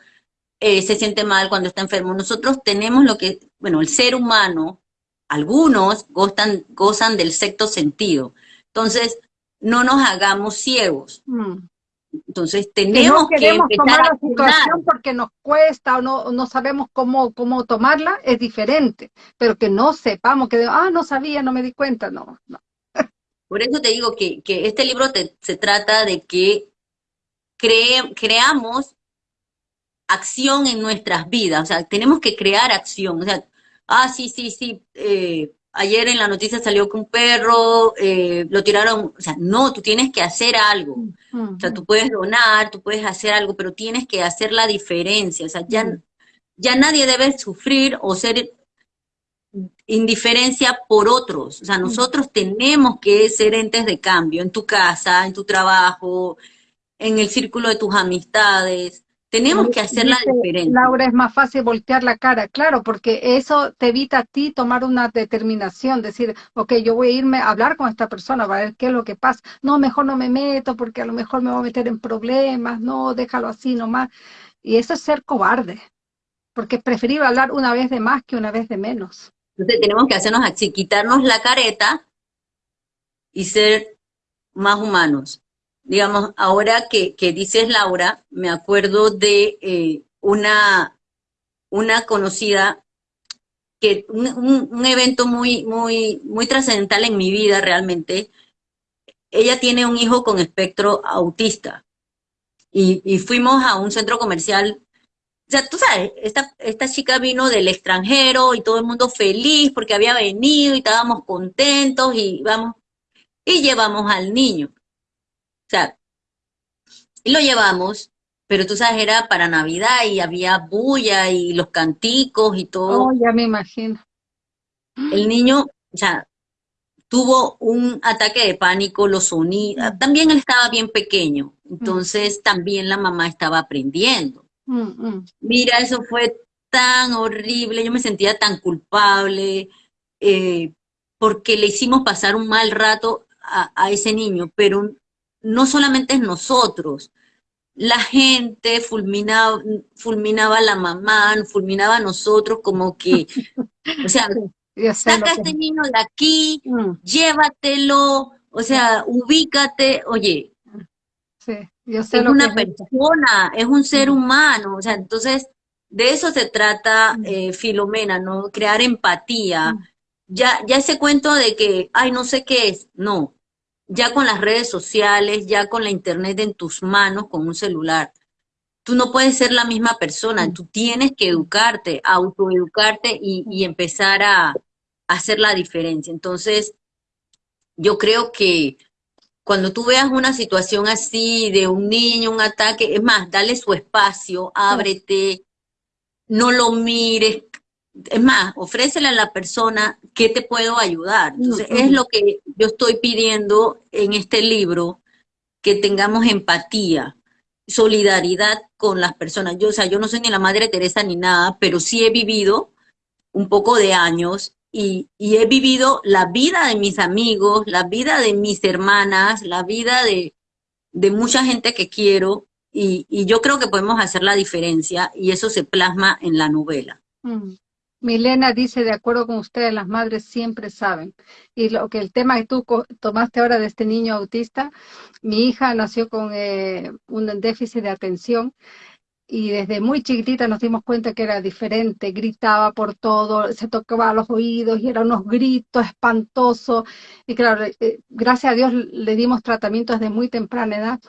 eh, se siente mal, cuando está enfermo. Nosotros tenemos lo que, bueno, el ser humano, algunos gozan, gozan del sexto sentido. Entonces, no nos hagamos ciegos. Mm. Entonces tenemos que, no tomar la situación porque nos cuesta o no, no sabemos cómo, cómo tomarla, es diferente. Pero que no sepamos que, ah, no sabía, no me di cuenta, no, no. Por eso te digo que, este libro se trata de que creamos acción en nuestras vidas, o sea, tenemos que crear acción, o sea, ah, sí, sí, sí, eh, ayer en la noticia salió que un perro eh, lo tiraron, o sea, no, tú tienes que hacer algo, o sea, tú puedes donar, tú puedes hacer algo, pero tienes que hacer la diferencia, o sea, ya, ya nadie debe sufrir o ser indiferencia por otros. O sea, nosotros tenemos que ser entes de cambio en tu casa, en tu trabajo, en el círculo de tus amistades. Tenemos que hacer la diferencia. Laura, es más fácil voltear la cara, claro, porque eso te evita a ti tomar una determinación, decir, ok, yo voy a irme a hablar con esta persona para ver qué es lo que pasa. No, mejor no me meto porque a lo mejor me voy a meter en problemas, no, déjalo así nomás. Y eso es ser cobarde, porque es preferible hablar una vez de más que una vez de menos. Entonces tenemos que hacernos así, quitarnos la careta y ser más humanos. Digamos, ahora que, dices Laura, me acuerdo de eh, una, una conocida que un, evento muy, muy, muy trascendental en mi vida realmente, ella tiene un hijo con espectro autista. Y, y, fuimos a un centro comercial. O sea, tú sabes, esta, esta chica vino del extranjero y todo el mundo feliz porque había venido y estábamos contentos y vamos, y llevamos al niño. O sea, y lo llevamos, pero tú sabes, era para Navidad y había bulla y los canticos y todo. Oh, ya me imagino. El niño, o sea, tuvo un ataque de pánico, los sonidos, mm. también él estaba bien pequeño, entonces también la mamá estaba aprendiendo. Mm, mm. Mira, eso fue tan horrible, yo me sentía tan culpable, eh, porque le hicimos pasar un mal rato a, ese niño, pero no solamente es nosotros, la gente fulminaba, fulminaba a la mamá, fulminaba a nosotros como que, o sea, saca a este niño de aquí, mm. llévatelo, o sea, ubícate, oye, sí, es una persona, es un ser mm. humano, o sea, entonces de eso se trata mm. eh, Filomena, ¿no? Crear empatía. Ya, ya ese cuento de que, ay, no sé qué es, no. Ya con las redes sociales, ya con la internet en tus manos, con un celular, tú no puedes ser la misma persona, tú tienes que educarte, autoeducarte y, y empezar a, hacer la diferencia. Entonces, yo creo que cuando tú veas una situación así de un niño, un ataque, es más, dale su espacio, ábrete, no lo mires. Es más, ofrécele a la persona qué te puedo ayudar. Entonces, es lo que yo estoy pidiendo en este libro, que tengamos empatía, solidaridad con las personas. Yo, o sea, yo no soy ni la Madre Teresa ni nada, pero sí he vivido un poco de años y, he vivido la vida de mis amigos, la vida de mis hermanas, la vida de, mucha gente que quiero y, yo creo que podemos hacer la diferencia y eso se plasma en la novela. Milena dice, de acuerdo con ustedes, las madres siempre saben. Y lo que el tema que tú tomaste ahora de este niño autista, mi hija nació con eh, un déficit de atención y desde muy chiquitita nos dimos cuenta que era diferente, gritaba por todo, se tocaba los oídos y eran unos gritos espantosos. Y claro, eh, gracias a Dios le dimos tratamiento desde muy temprana edad.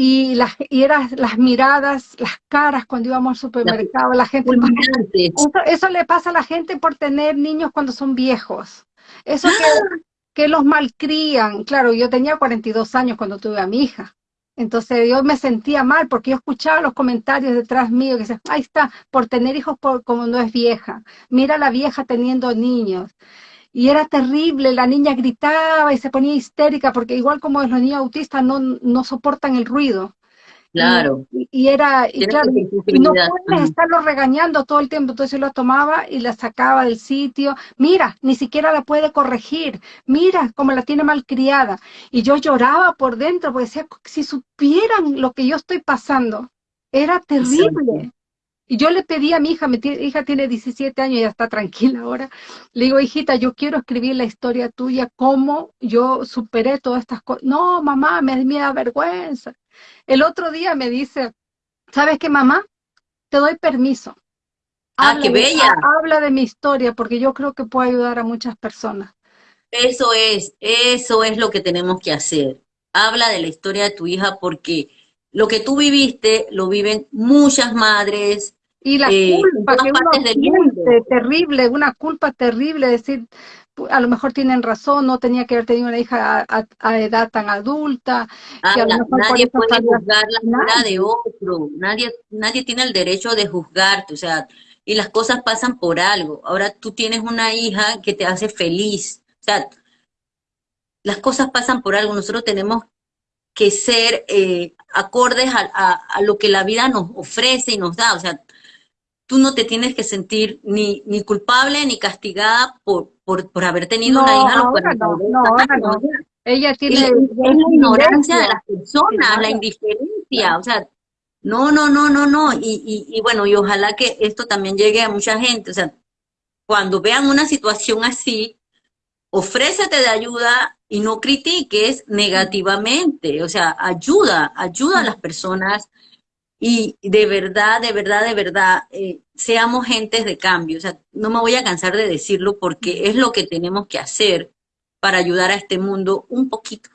Y las, y eran las miradas, las caras cuando íbamos al supermercado, la, gente... Eso, eso, le pasa a la gente por tener niños cuando son viejos. Eso que, ¡Ah! que los malcrían. Claro, yo tenía 42 años cuando tuve a mi hija. Entonces yo me sentía mal porque yo escuchaba los comentarios detrás mío que decían, ahí está, por tener hijos como no es vieja. Mira la vieja teniendo niños. Y era terrible, la niña gritaba y se ponía histérica porque igual como los niños autistas no, no soportan el ruido. Claro. Y, era, y claro, no puedes estarlo regañando todo el tiempo, entonces lo tomaba y la sacaba del sitio. Mira, ni siquiera la puede corregir. Mira cómo la tiene mal criada. Y yo lloraba por dentro, porque decía, si supieran lo que yo estoy pasando, era terrible. Y yo le pedí a mi hija, mi hija tiene 17 años y ya está tranquila ahora. Le digo, hijita, yo quiero escribir la historia tuya, cómo yo superé todas estas cosas. No, mamá, me, me da vergüenza. El otro día me dice, ¿sabes qué, mamá? Te doy permiso. ah, qué bella. habla de mi historia porque yo creo que puede ayudar a muchas personas. Eso es, eso es lo que tenemos que hacer. Habla de la historia de tu hija porque lo que tú viviste lo viven muchas madres. Y la eh, culpa que uno terrible, una culpa terrible, decir, a lo mejor tienen razón, no tenía que haber tenido una hija a, edad tan adulta. Ah, nadie puede juzgar la vida de otro, nadie, nadie tiene el derecho de juzgarte, o sea, y las cosas pasan por algo. Ahora tú tienes una hija que te hace feliz, o sea, las cosas pasan por algo, nosotros tenemos que ser eh, acordes a, a, lo que la vida nos ofrece y nos da, o sea, tú no te tienes que sentir ni, ni culpable ni castigada por, por, haber tenido una hija no, no, Ella tiene... Es, la ignorancia de las personas, la indiferencia, o sea, no, no, no, no, no. Y, y, bueno, y ojalá que esto también llegue a mucha gente, o sea, cuando vean una situación así, ofrécete de ayuda y no critiques negativamente, o sea, ayuda, ayuda a las personas Y de verdad, de verdad, de verdad, eh, seamos gentes de cambio. O sea, no me voy a cansar de decirlo porque es lo que tenemos que hacer para ayudar a este mundo un poquito.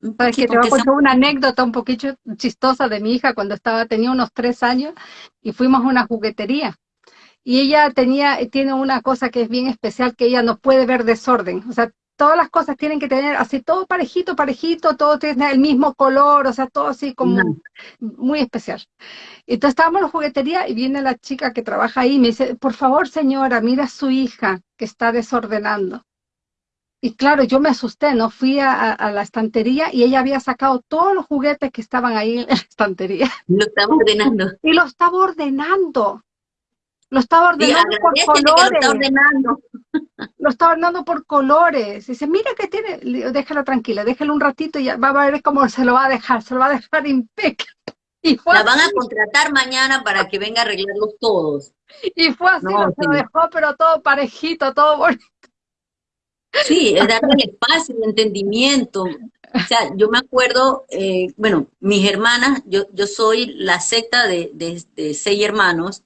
Que te voy a contar una anécdota un poquito chistosa de mi hija cuando estaba, tenía unos tres años y fuimos a una juguetería. Y ella tenía, tiene una cosa que es bien especial, que ella no puede ver desorden. O sea, todas las cosas tienen que tener así todo parejito, parejito, todo tiene el mismo color, o sea, todo así como muy especial. Entonces estábamos en la juguetería y viene la chica que trabaja ahí y me dice, por favor señora, mira a su hija que está desordenando. Y claro, yo me asusté, ¿no? Fui a, la estantería y ella había sacado todos los juguetes que estaban ahí en la estantería. Lo estaba ordenando. Y lo estaba ordenando. Lo estaba ordenando por colores. Lo, está ordenando. lo estaba ordenando por colores. Dice, mira que tiene, déjala tranquila, déjala un ratito y ya va a ver cómo se lo va a dejar, se lo va a dejar impecable. Y la van a contratar mañana para que venga a arreglarlos todos. Y fue así, se lo dejó, pero todo parejito, todo bonito. Sí, es darle el espacio, el entendimiento. O sea, yo me acuerdo, eh, bueno, mis hermanas, yo, yo soy la secta de, de, seis hermanos.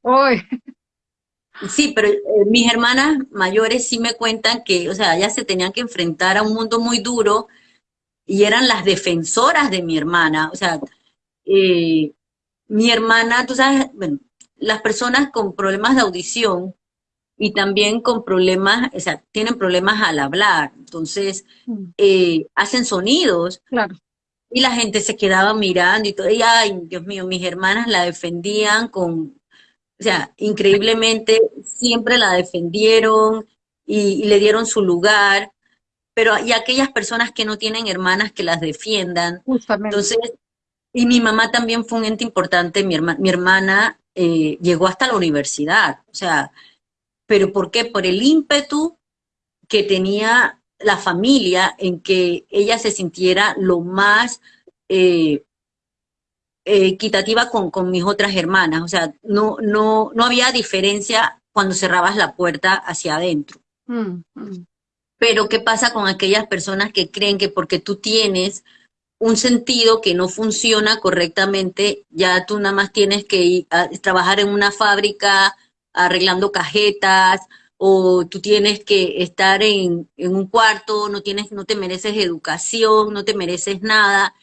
Sí, pero eh, mis hermanas mayores sí me cuentan que, o sea, ellas se tenían que enfrentar a un mundo muy duro y eran las defensoras de mi hermana. O sea, eh, mi hermana, tú sabes, bueno, las personas con problemas de audición, y también con problemas, o sea, tienen problemas al hablar, entonces mm. eh, hacen sonidos. Claro. Y la gente se quedaba mirando y todo, y ay, Dios mío, mis hermanas la defendían con, o sea, increíblemente siempre la defendieron y, le dieron su lugar, pero y aquellas personas que no tienen hermanas que las defiendan. Justamente. Entonces, y mi mamá también fue un ente importante, mi, mi hermana eh, llegó hasta la universidad, o sea, ¿Pero por qué? Por el ímpetu que tenía la familia en que ella se sintiera lo más eh, equitativa con, mis otras hermanas. O sea, no, no, no había diferencia cuando cerrabas la puerta hacia adentro. Mm, mm. Pero ¿qué pasa con aquellas personas que creen que porque tú tienes un sentido que no funciona correctamente, ya tú nada más tienes que ir a trabajar en una fábrica arreglando cajetas o tú tienes que estar en, un cuarto, no, tienes, no te mereces educación, no te mereces nada.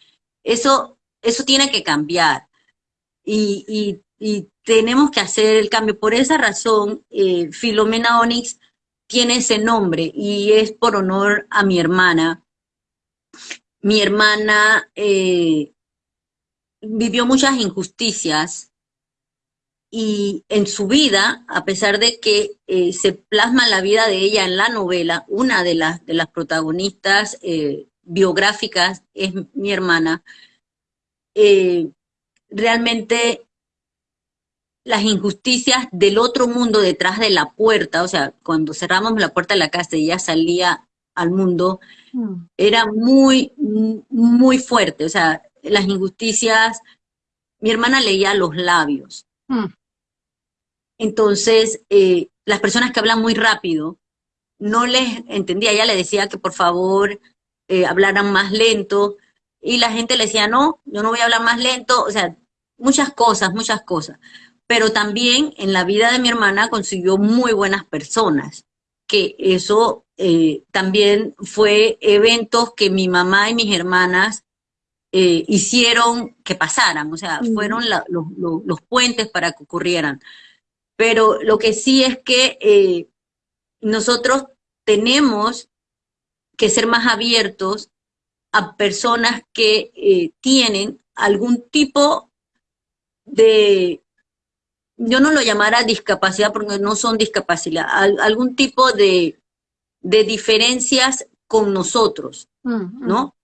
Eso, eso tiene que cambiar. Y, tenemos que hacer el cambio. Por esa razón, eh, Filomena Onyx tiene ese nombre y es por honor a mi hermana. Mi hermana eh, vivió muchas injusticias y en su vida, a pesar de que eh, se plasma la vida de ella en la novela, una de las, protagonistas biográficas es mi hermana, eh, realmente las injusticias del otro mundo detrás de la puerta, o sea, cuando cerramos la puerta de la casa y ella salía al mundo, mm. era muy, muy fuerte, o sea, las injusticias, mi hermana leía los labios. Mm. Entonces, eh, las personas que hablan muy rápido, no les entendía, ella le decía que por favor eh, hablaran más lento, y la gente le decía, no, yo no voy a hablar más lento, o sea, muchas cosas, muchas cosas. Pero también en la vida de mi hermana consiguió muy buenas personas, que eso eh, también fue eventos que mi mamá y mis hermanas hicieron que pasaran, o sea, fueron los puentes para que ocurrieran pero lo que sí es que eh, nosotros tenemos que ser más abiertos a personas que eh, tienen algún tipo de, yo no lo llamara discapacidad porque no son discapacidad, algún tipo de, diferencias con nosotros, mm, mm. ¿no?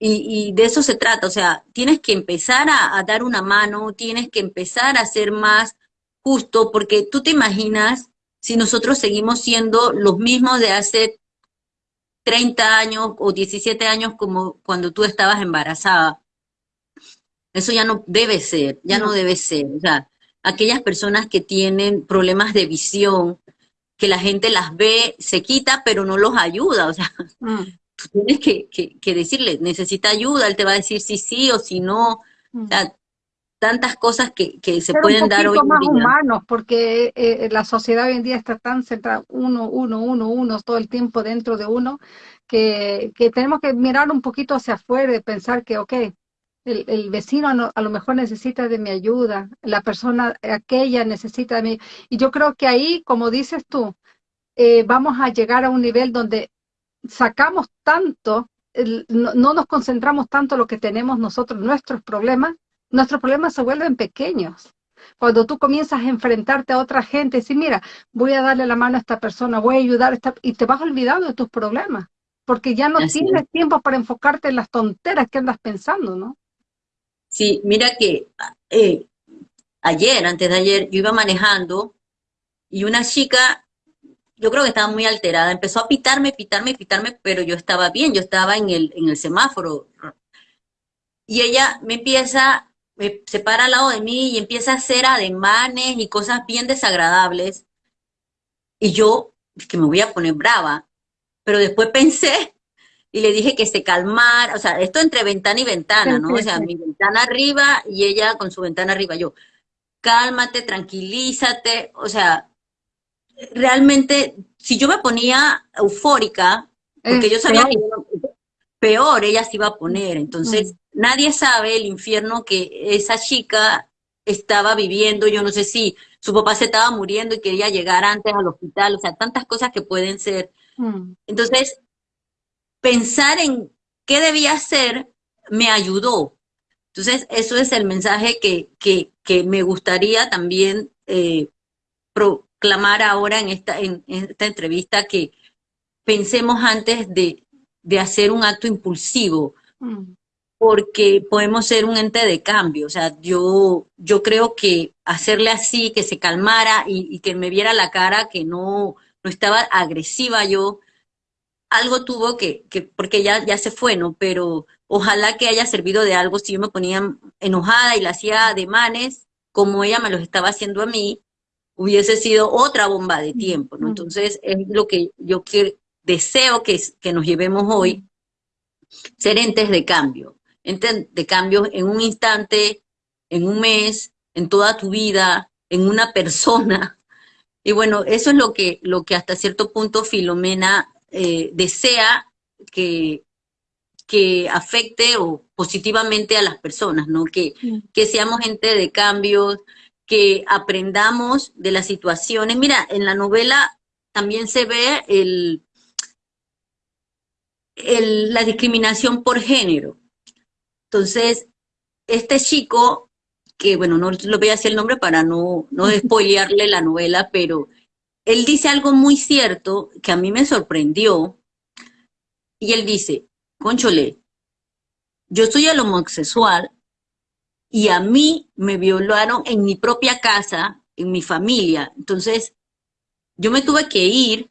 Y, de eso se trata, o sea, tienes que empezar a, dar una mano, tienes que empezar a ser más justo, porque tú te imaginas si nosotros seguimos siendo los mismos de hace 30 años o 17 años como cuando tú estabas embarazada. Eso ya no debe ser, ya no, debe ser. O sea, aquellas personas que tienen problemas de visión, que la gente las ve, se quita, pero no los ayuda. O sea, mm. tú tienes que, que, decirle, necesita ayuda, él te va a decir si sí o si no. O sea, tantas cosas que, que se pueden dar hoy más humanos, porque eh, la sociedad hoy en día está tan centrada uno, uno, uno, uno, todo el tiempo dentro de uno, que, que tenemos que mirar un poquito hacia afuera y pensar que, ok, el, el vecino a lo mejor necesita de mi ayuda, la persona aquella necesita de mí. Y yo creo que ahí, como dices tú, eh, vamos a llegar a un nivel donde sacamos tanto, no, no, nos concentramos tanto en lo que tenemos nosotros, nuestros problemas, nuestros problemas se vuelven pequeños. Cuando tú comienzas a enfrentarte a otra gente y decir, mira, voy a darle la mano a esta persona, voy a ayudar a esta, y te vas olvidando de tus problemas, porque ya no tienes tiempo para enfocarte en las tonteras que andas pensando, ¿no? Sí, mira que eh, ayer, antes de ayer, yo iba manejando y una chica, yo creo que estaba muy alterada, empezó a pitarme, pitarme, pitarme, pero yo estaba bien, yo estaba en el, en el semáforo. Y ella me empieza se para al lado de mí y empieza a hacer ademanes y cosas bien desagradables. Y yo, que me voy a poner brava, pero después pensé y le dije que se calmara, o sea, esto entre ventana y ventana, ¿no? O sea, mi ventana arriba y ella con su ventana arriba, yo, cálmate, tranquilízate, o sea, realmente, si yo me ponía eufórica, porque yo sabía que peor. ella se iba a poner, entonces... Mm nadie sabe el infierno que esa chica estaba viviendo, yo no sé si su papá se estaba muriendo y quería llegar antes al hospital, o sea, tantas cosas que pueden ser. Mm. Entonces, pensar en qué debía hacer me ayudó. Entonces, eso es el mensaje que, que, que me gustaría también eh, proclamar ahora en esta, en, esta entrevista, que pensemos antes de, de hacer un acto impulsivo. Mm porque podemos ser un ente de cambio. O sea, yo, yo creo que hacerle así, que se calmara y, que me viera la cara, que no, no estaba agresiva yo, algo tuvo que, que porque ya, ya se fue, ¿no? Pero ojalá que haya servido de algo si yo me ponía enojada y la hacía ademanes, como ella me los estaba haciendo a mí, hubiese sido otra bomba de tiempo, ¿no? Entonces, es lo que yo que, deseo que, que nos llevemos hoy, ser entes de cambio de cambios en un instante, en un mes, en toda tu vida, en una persona. Y bueno, eso es lo que, lo que hasta cierto punto Filomena eh, desea que, que afecte o positivamente a las personas, ¿no? Que, que seamos gente de cambios, que aprendamos de las situaciones. Mira, en la novela también se ve el, el, la discriminación por género. Entonces, este chico, que bueno, no lo voy a decir el nombre para no, no spoilearle la novela, pero él dice algo muy cierto que a mí me sorprendió. Y él dice, Conchole, yo soy el homosexual y a mí me violaron en mi propia casa, en mi familia. Entonces, yo me tuve que ir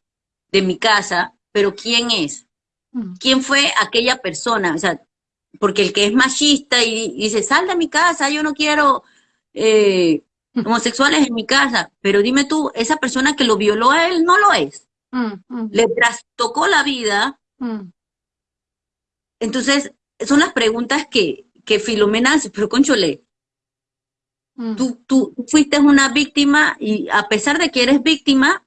de mi casa, pero ¿quién es? Mm. ¿Quién fue aquella persona? O sea, porque el que es machista y, dice, sal de mi casa, yo no quiero eh, homosexuales en mi casa, pero dime tú, esa persona que lo violó a él no lo es. Mm, mm. Le trastocó la vida. Mm. Entonces, son las preguntas que, que Filomena hace, pero conchole, tú, tú fuiste una víctima y a pesar de que eres víctima,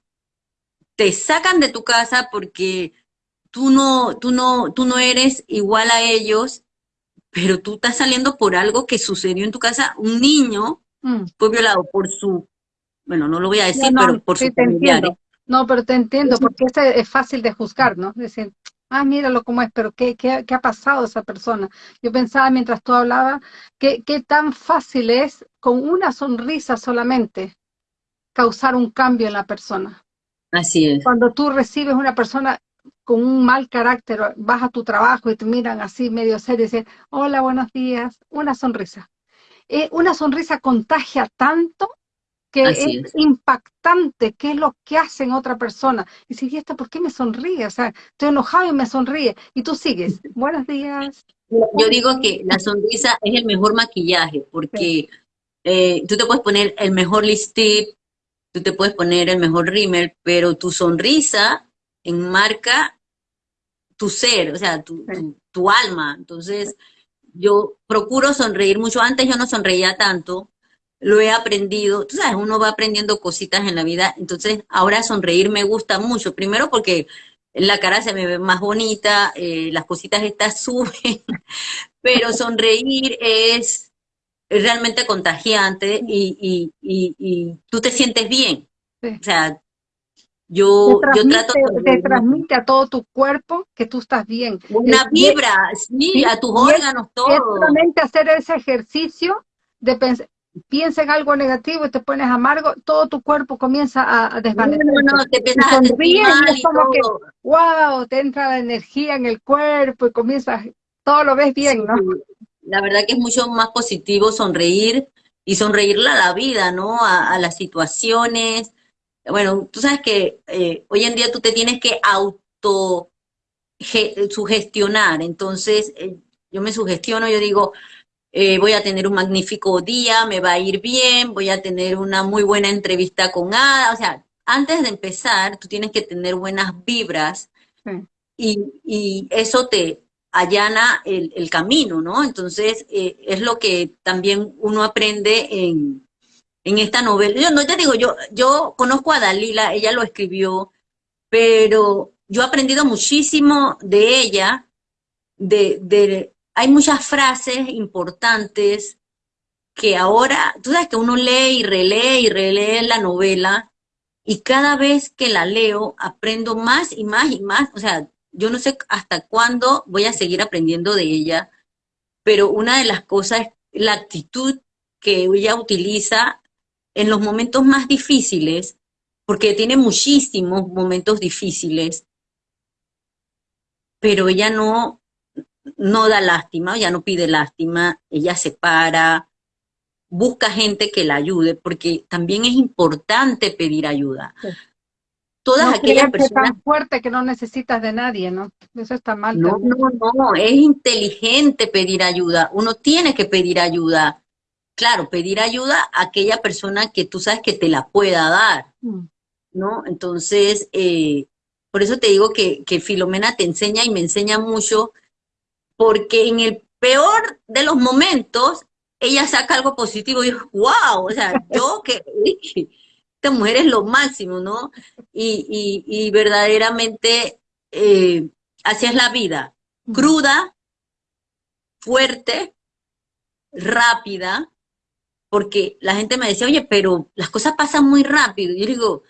te sacan de tu casa porque tú no, tú no, tú no eres igual a ellos pero tú estás saliendo por algo que sucedió en tu casa, un niño mm. fue violado por su, bueno, no lo voy a decir, pero por su familiar. No, pero te entiendo, porque este es fácil de juzgar, ¿no? Decir, ah, míralo cómo es, pero ¿qué, qué, qué ha pasado esa persona? Yo pensaba mientras tú hablabas, ¿qué, qué tan fácil es con una sonrisa solamente causar un cambio en la persona. Así es. Cuando tú recibes una persona con un mal carácter, vas a tu trabajo y te miran así medio serio y dicen, hola, buenos días, una sonrisa. Eh, una sonrisa contagia tanto que es, impactante qué es lo que hace en otra persona. Y si, ¿y esto por qué me sonríe? O sea, estoy enojado y me sonríe. Y tú sigues, buenos días. Yo digo que la sonrisa es el mejor maquillaje, porque eh, tú te puedes poner el mejor lipstick, tú te puedes poner el mejor rímel, pero tu sonrisa enmarca tu ser, o sea, tu, tu, alma. Entonces, yo procuro sonreír mucho. Antes yo no sonreía tanto, lo he aprendido. Tú sabes, uno va aprendiendo cositas en la vida, entonces ahora sonreír me gusta mucho. Primero porque la cara se me ve más bonita, eh, las cositas estas suben, pero sonreír es, realmente contagiante y, y, tú te sientes bien. O sea, yo, yo trato de... Te transmite a todo tu cuerpo que tú estás bien. Una vibra, sí, a tus órganos, todo. Es solamente hacer ese ejercicio de pensar, piensa en algo negativo y te pones amargo, todo tu cuerpo comienza a, desvanecer. No, no, te empiezas a y como que, wow, te entra la energía en el cuerpo y comienzas, todo lo ves bien, ¿no? La verdad que es mucho más positivo sonreír y sonreírle a la vida, ¿no? A, las situaciones. Bueno, tú sabes que eh, hoy en día tú te tienes que auto sugestionar, entonces eh, yo me sugestiono, yo digo, eh, voy a tener un magnífico día, me va a ir bien, voy a tener una muy buena entrevista con Ada. O sea, antes de empezar, tú tienes que tener buenas vibras y, eso te allana el, camino, ¿no? Entonces, es lo que también uno aprende en, esta novela. Yo no te digo, yo, yo conozco a Dalila, ella lo escribió, pero yo he aprendido muchísimo de ella, de, de hay muchas frases importantes que ahora, tú sabes que uno lee y relee y relee la novela y cada vez que la leo aprendo más y más y más, o sea, yo no sé hasta cuándo voy a seguir aprendiendo de ella, pero una de las cosas es la actitud que ella utiliza en los momentos más difíciles, porque tiene muchísimos momentos difíciles, pero ella no, no da lástima, ya no pide lástima, ella se para, busca gente que la ayude, porque también es importante pedir ayuda. Todas aquellas personas... tan fuerte que no necesitas de nadie, ¿no? Eso está mal. No, no, no, es inteligente pedir ayuda. Uno tiene que pedir ayuda. Claro, pedir ayuda a aquella persona que tú sabes que te la pueda dar, mm. ¿no? Entonces, eh, por eso te digo que, que Filomena te enseña y me enseña mucho porque en el peor de los momentos, ella saca algo positivo y yo, wow, o sea, yo que esta mujer es lo máximo, ¿no? Y, verdaderamente eh, así es la vida, cruda, fuerte, rápida, porque la gente me decía, oye, pero las cosas pasan muy rápido. Y yo digo,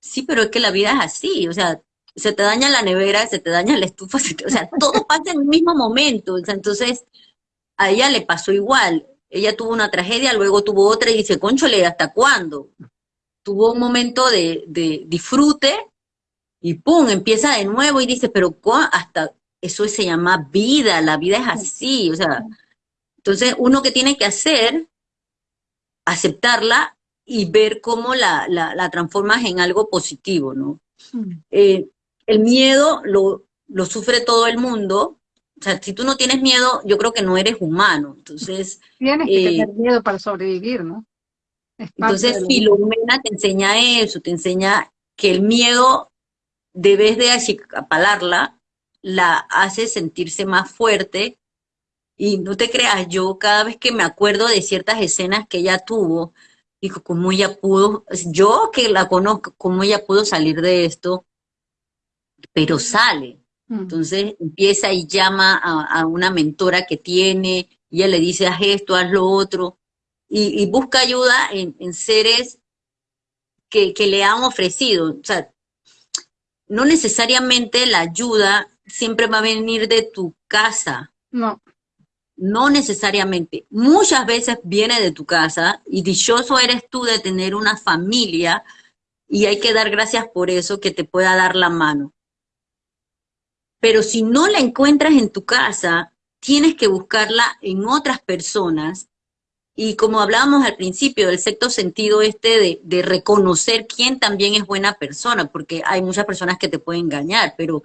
sí, pero es que la vida es así, o sea, se te daña la nevera, se te daña la estufa, o sea, todo pasa en el mismo momento. entonces, a ella le pasó igual. Ella tuvo una tragedia, luego tuvo otra y dice, conchole, ¿hasta cuándo? Tuvo un momento de, disfrute y pum, empieza de nuevo y dice, pero hasta eso se llama vida, la vida es así, o sea, entonces uno que tiene que hacer, aceptarla y ver cómo la, la, transformas en algo positivo, ¿no? Mm. Eh, el miedo lo, lo sufre todo el mundo. O sea, si tú no tienes miedo, yo creo que no eres humano. Entonces. Tienes que tener eh, miedo para sobrevivir, ¿no? Entonces, Filomena te enseña eso, te enseña que el miedo, debes de apalarla, la hace sentirse más fuerte. Y no te creas, yo cada vez que me acuerdo de ciertas escenas que ella tuvo, digo, ¿cómo ella pudo, yo que la conozco, cómo ella pudo salir de esto? pero sale. Mm. Entonces empieza y llama a, una mentora que tiene, y ella le dice, haz esto, haz lo otro, y, busca ayuda en, seres que, le han ofrecido. O sea, no necesariamente la ayuda siempre va a venir de tu casa. No. No necesariamente. Muchas veces viene de tu casa y dichoso eres tú de tener una familia y hay que dar gracias por eso que te pueda dar la mano. Pero si no la encuentras en tu casa, tienes que buscarla en otras personas. Y como hablábamos al principio del sexto sentido este de, reconocer quién también es buena persona, porque hay muchas personas que te pueden engañar, pero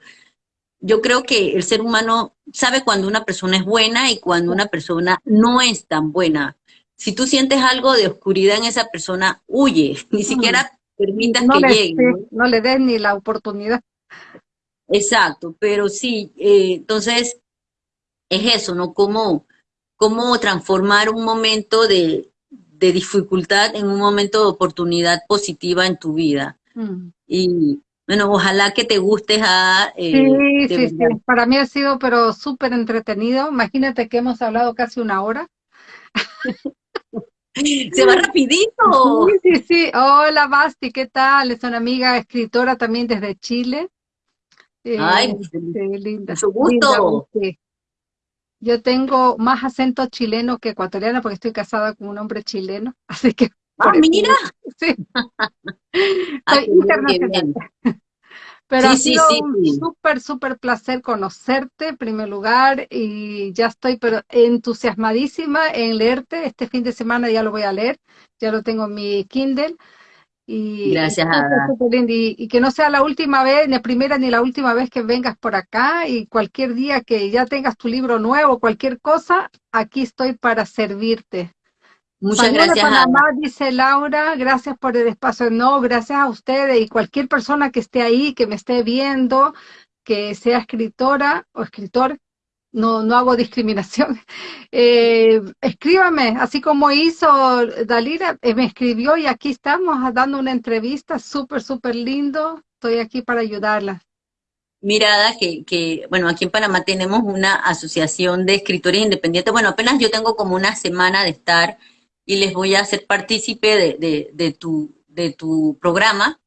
yo creo que el ser humano sabe cuando una persona es buena y cuando una persona no es tan buena. Si tú sientes algo de oscuridad en esa persona, huye, ni siquiera permitas que llegue. ¿no? le des ni la oportunidad. Exacto, pero sí, eh, entonces es eso, ¿no? Como cómo transformar un momento de, dificultad en un momento de oportunidad positiva en tu vida. Mm. Y bueno, ojalá que te guste a... Eh, sí, sí, sí, para mí ha sido pero súper entretenido. Imagínate que hemos hablado casi una hora. Se va rapidito. Sí, sí, sí. Hola, Basti, ¿qué tal? Es una amiga escritora también desde Chile. Eh, Ay, linda. Mucho gusto. Yo tengo más acento chileno que ecuatoriano porque estoy casada con un hombre chileno, así que... ¡Ah, mira! Sí. Soy internacional. Pero ha sido un súper, súper placer conocerte en primer lugar y ya estoy pero entusiasmadísima en leerte. Este fin de semana ya lo voy a leer, ya lo tengo en mi Kindle. Y, Gracias, y, que no sea la última vez, ni la primera ni la última vez que vengas por acá y cualquier día que ya tengas tu libro nuevo, cualquier cosa, aquí estoy para servirte. Muchas gracias. Panamá, dice Laura, gracias por el espacio. No, gracias a ustedes y cualquier persona que esté ahí, que me esté viendo, que sea escritora o escritor, no, no hago discriminación. Eh, escríbame, así como hizo Dalira, eh, me escribió y aquí estamos dando una entrevista súper, súper lindo. Estoy aquí para ayudarla. Mirada, que, que, bueno, aquí en Panamá tenemos una asociación de escritores independientes. Bueno, apenas yo tengo como una semana de estar y les voy a hacer partícipe de, de, tu, de tu programa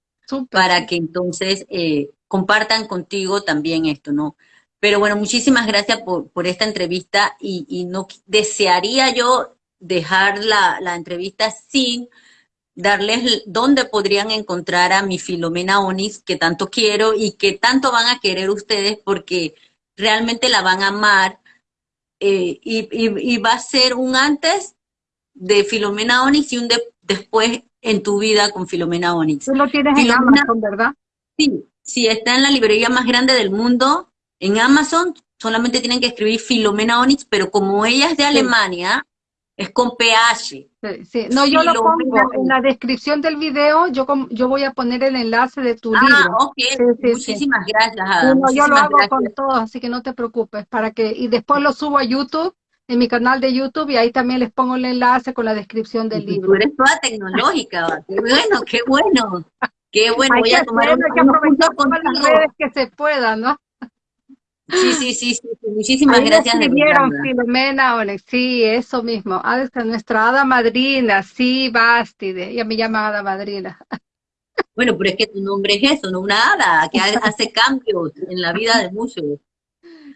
para que entonces eh, compartan contigo también esto, ¿no? Pero bueno, muchísimas gracias por, por esta entrevista y, no desearía yo dejar la, la entrevista sin darles dónde podrían encontrar a mi Filomena Onis, que tanto quiero y que tanto van a querer ustedes porque realmente la van a amar eh, y, y, va a ser un antes de Filomena Onyx y un después en tu vida con Filomena Onyx. Tú lo tienes en Amazon, ¿verdad? Sí, sí, está en la librería más grande del mundo. En Amazon solamente tienen que escribir Filomena Onyx, pero como ella es de Alemania, es con PH. Sí, sí. No, yo lo pongo en la descripción del video, yo yo voy a poner el enlace de tu ah, libro. Ah, ok, muchísimas gracias, Ada. yo lo hago con todos, así que no te preocupes, para que, y después lo subo a YouTube en mi canal de YouTube y ahí también les pongo el enlace con la descripción del libro. Tú eres toda tecnológica, qué bueno, qué bueno. Qué bueno, voy a tomar un, que aprovechar las redes que se puedan, ¿no? Sí, sí, sí, sí, muchísimas ahí gracias. Escribieron Filomena Onex, sí, eso mismo. Ah, nuestra hada madrina, sí, Bastide, ella me llama hada madrina. Bueno, pero es que tu nombre es eso, no una hada, que hace cambios en la vida de muchos.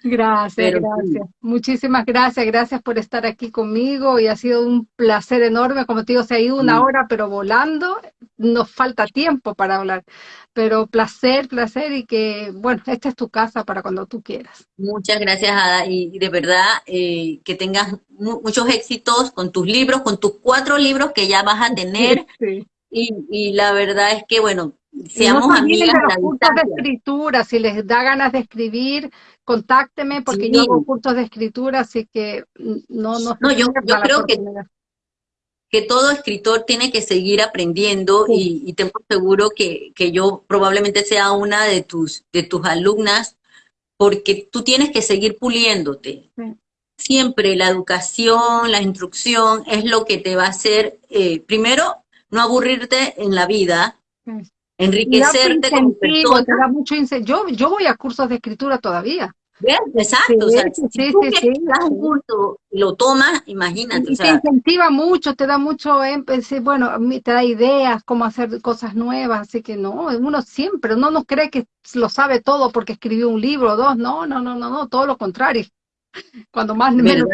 Gracias, gracias. Muchísimas gracias, gracias por estar aquí conmigo y ha sido un placer enorme. Como te digo, se ha ido una hora, pero volando. Nos falta tiempo para hablar, pero placer, placer y que, bueno, esta es tu casa para cuando tú quieras. Muchas gracias, Ada, y de verdad eh, que tengas muchos éxitos con tus libros, con tus cuatro libros que ya vas a tener. Y, y la verdad es que, bueno, seamos amigas. De los de escritura, si les da ganas de escribir, contácteme porque yo hago cursos de escritura, así que no No, no yo, yo creo que, que todo escritor tiene que seguir aprendiendo y, y, tengo seguro que, que, yo probablemente sea una de tus, de tus alumnas porque tú tienes que seguir puliéndote. Siempre la educación, la instrucción es lo que te va a hacer, eh, primero, no aburrirte en la vida, enriquecerte como persona. Te da mucho yo, yo voy a cursos de escritura todavía. Exacto, o sea, si tú das un curso y lo tomas, imagínate. Y te incentiva mucho, te da mucho, bueno, te da ideas, cómo hacer cosas nuevas, así que no, uno siempre, uno no cree que lo sabe todo porque escribió un libro o dos, no, no, no, no, no, todo lo contrario. Cuando más... Menos...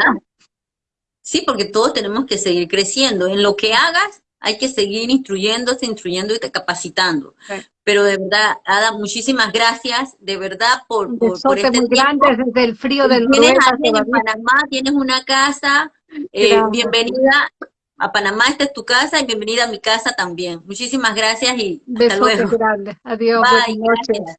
Sí, porque todos tenemos que seguir creciendo. En lo que hagas, hay que seguir instruyéndose, instruyendo y capacitando. Pero de verdad, Ada, muchísimas gracias, de verdad, por, por, por este muy grande desde el frío del Tienes en Panamá, tienes una casa, eh, bienvenida a Panamá, esta es tu casa y bienvenida a mi casa también. Muchísimas gracias y hasta luego. Grande. Adiós. Bye, gracias.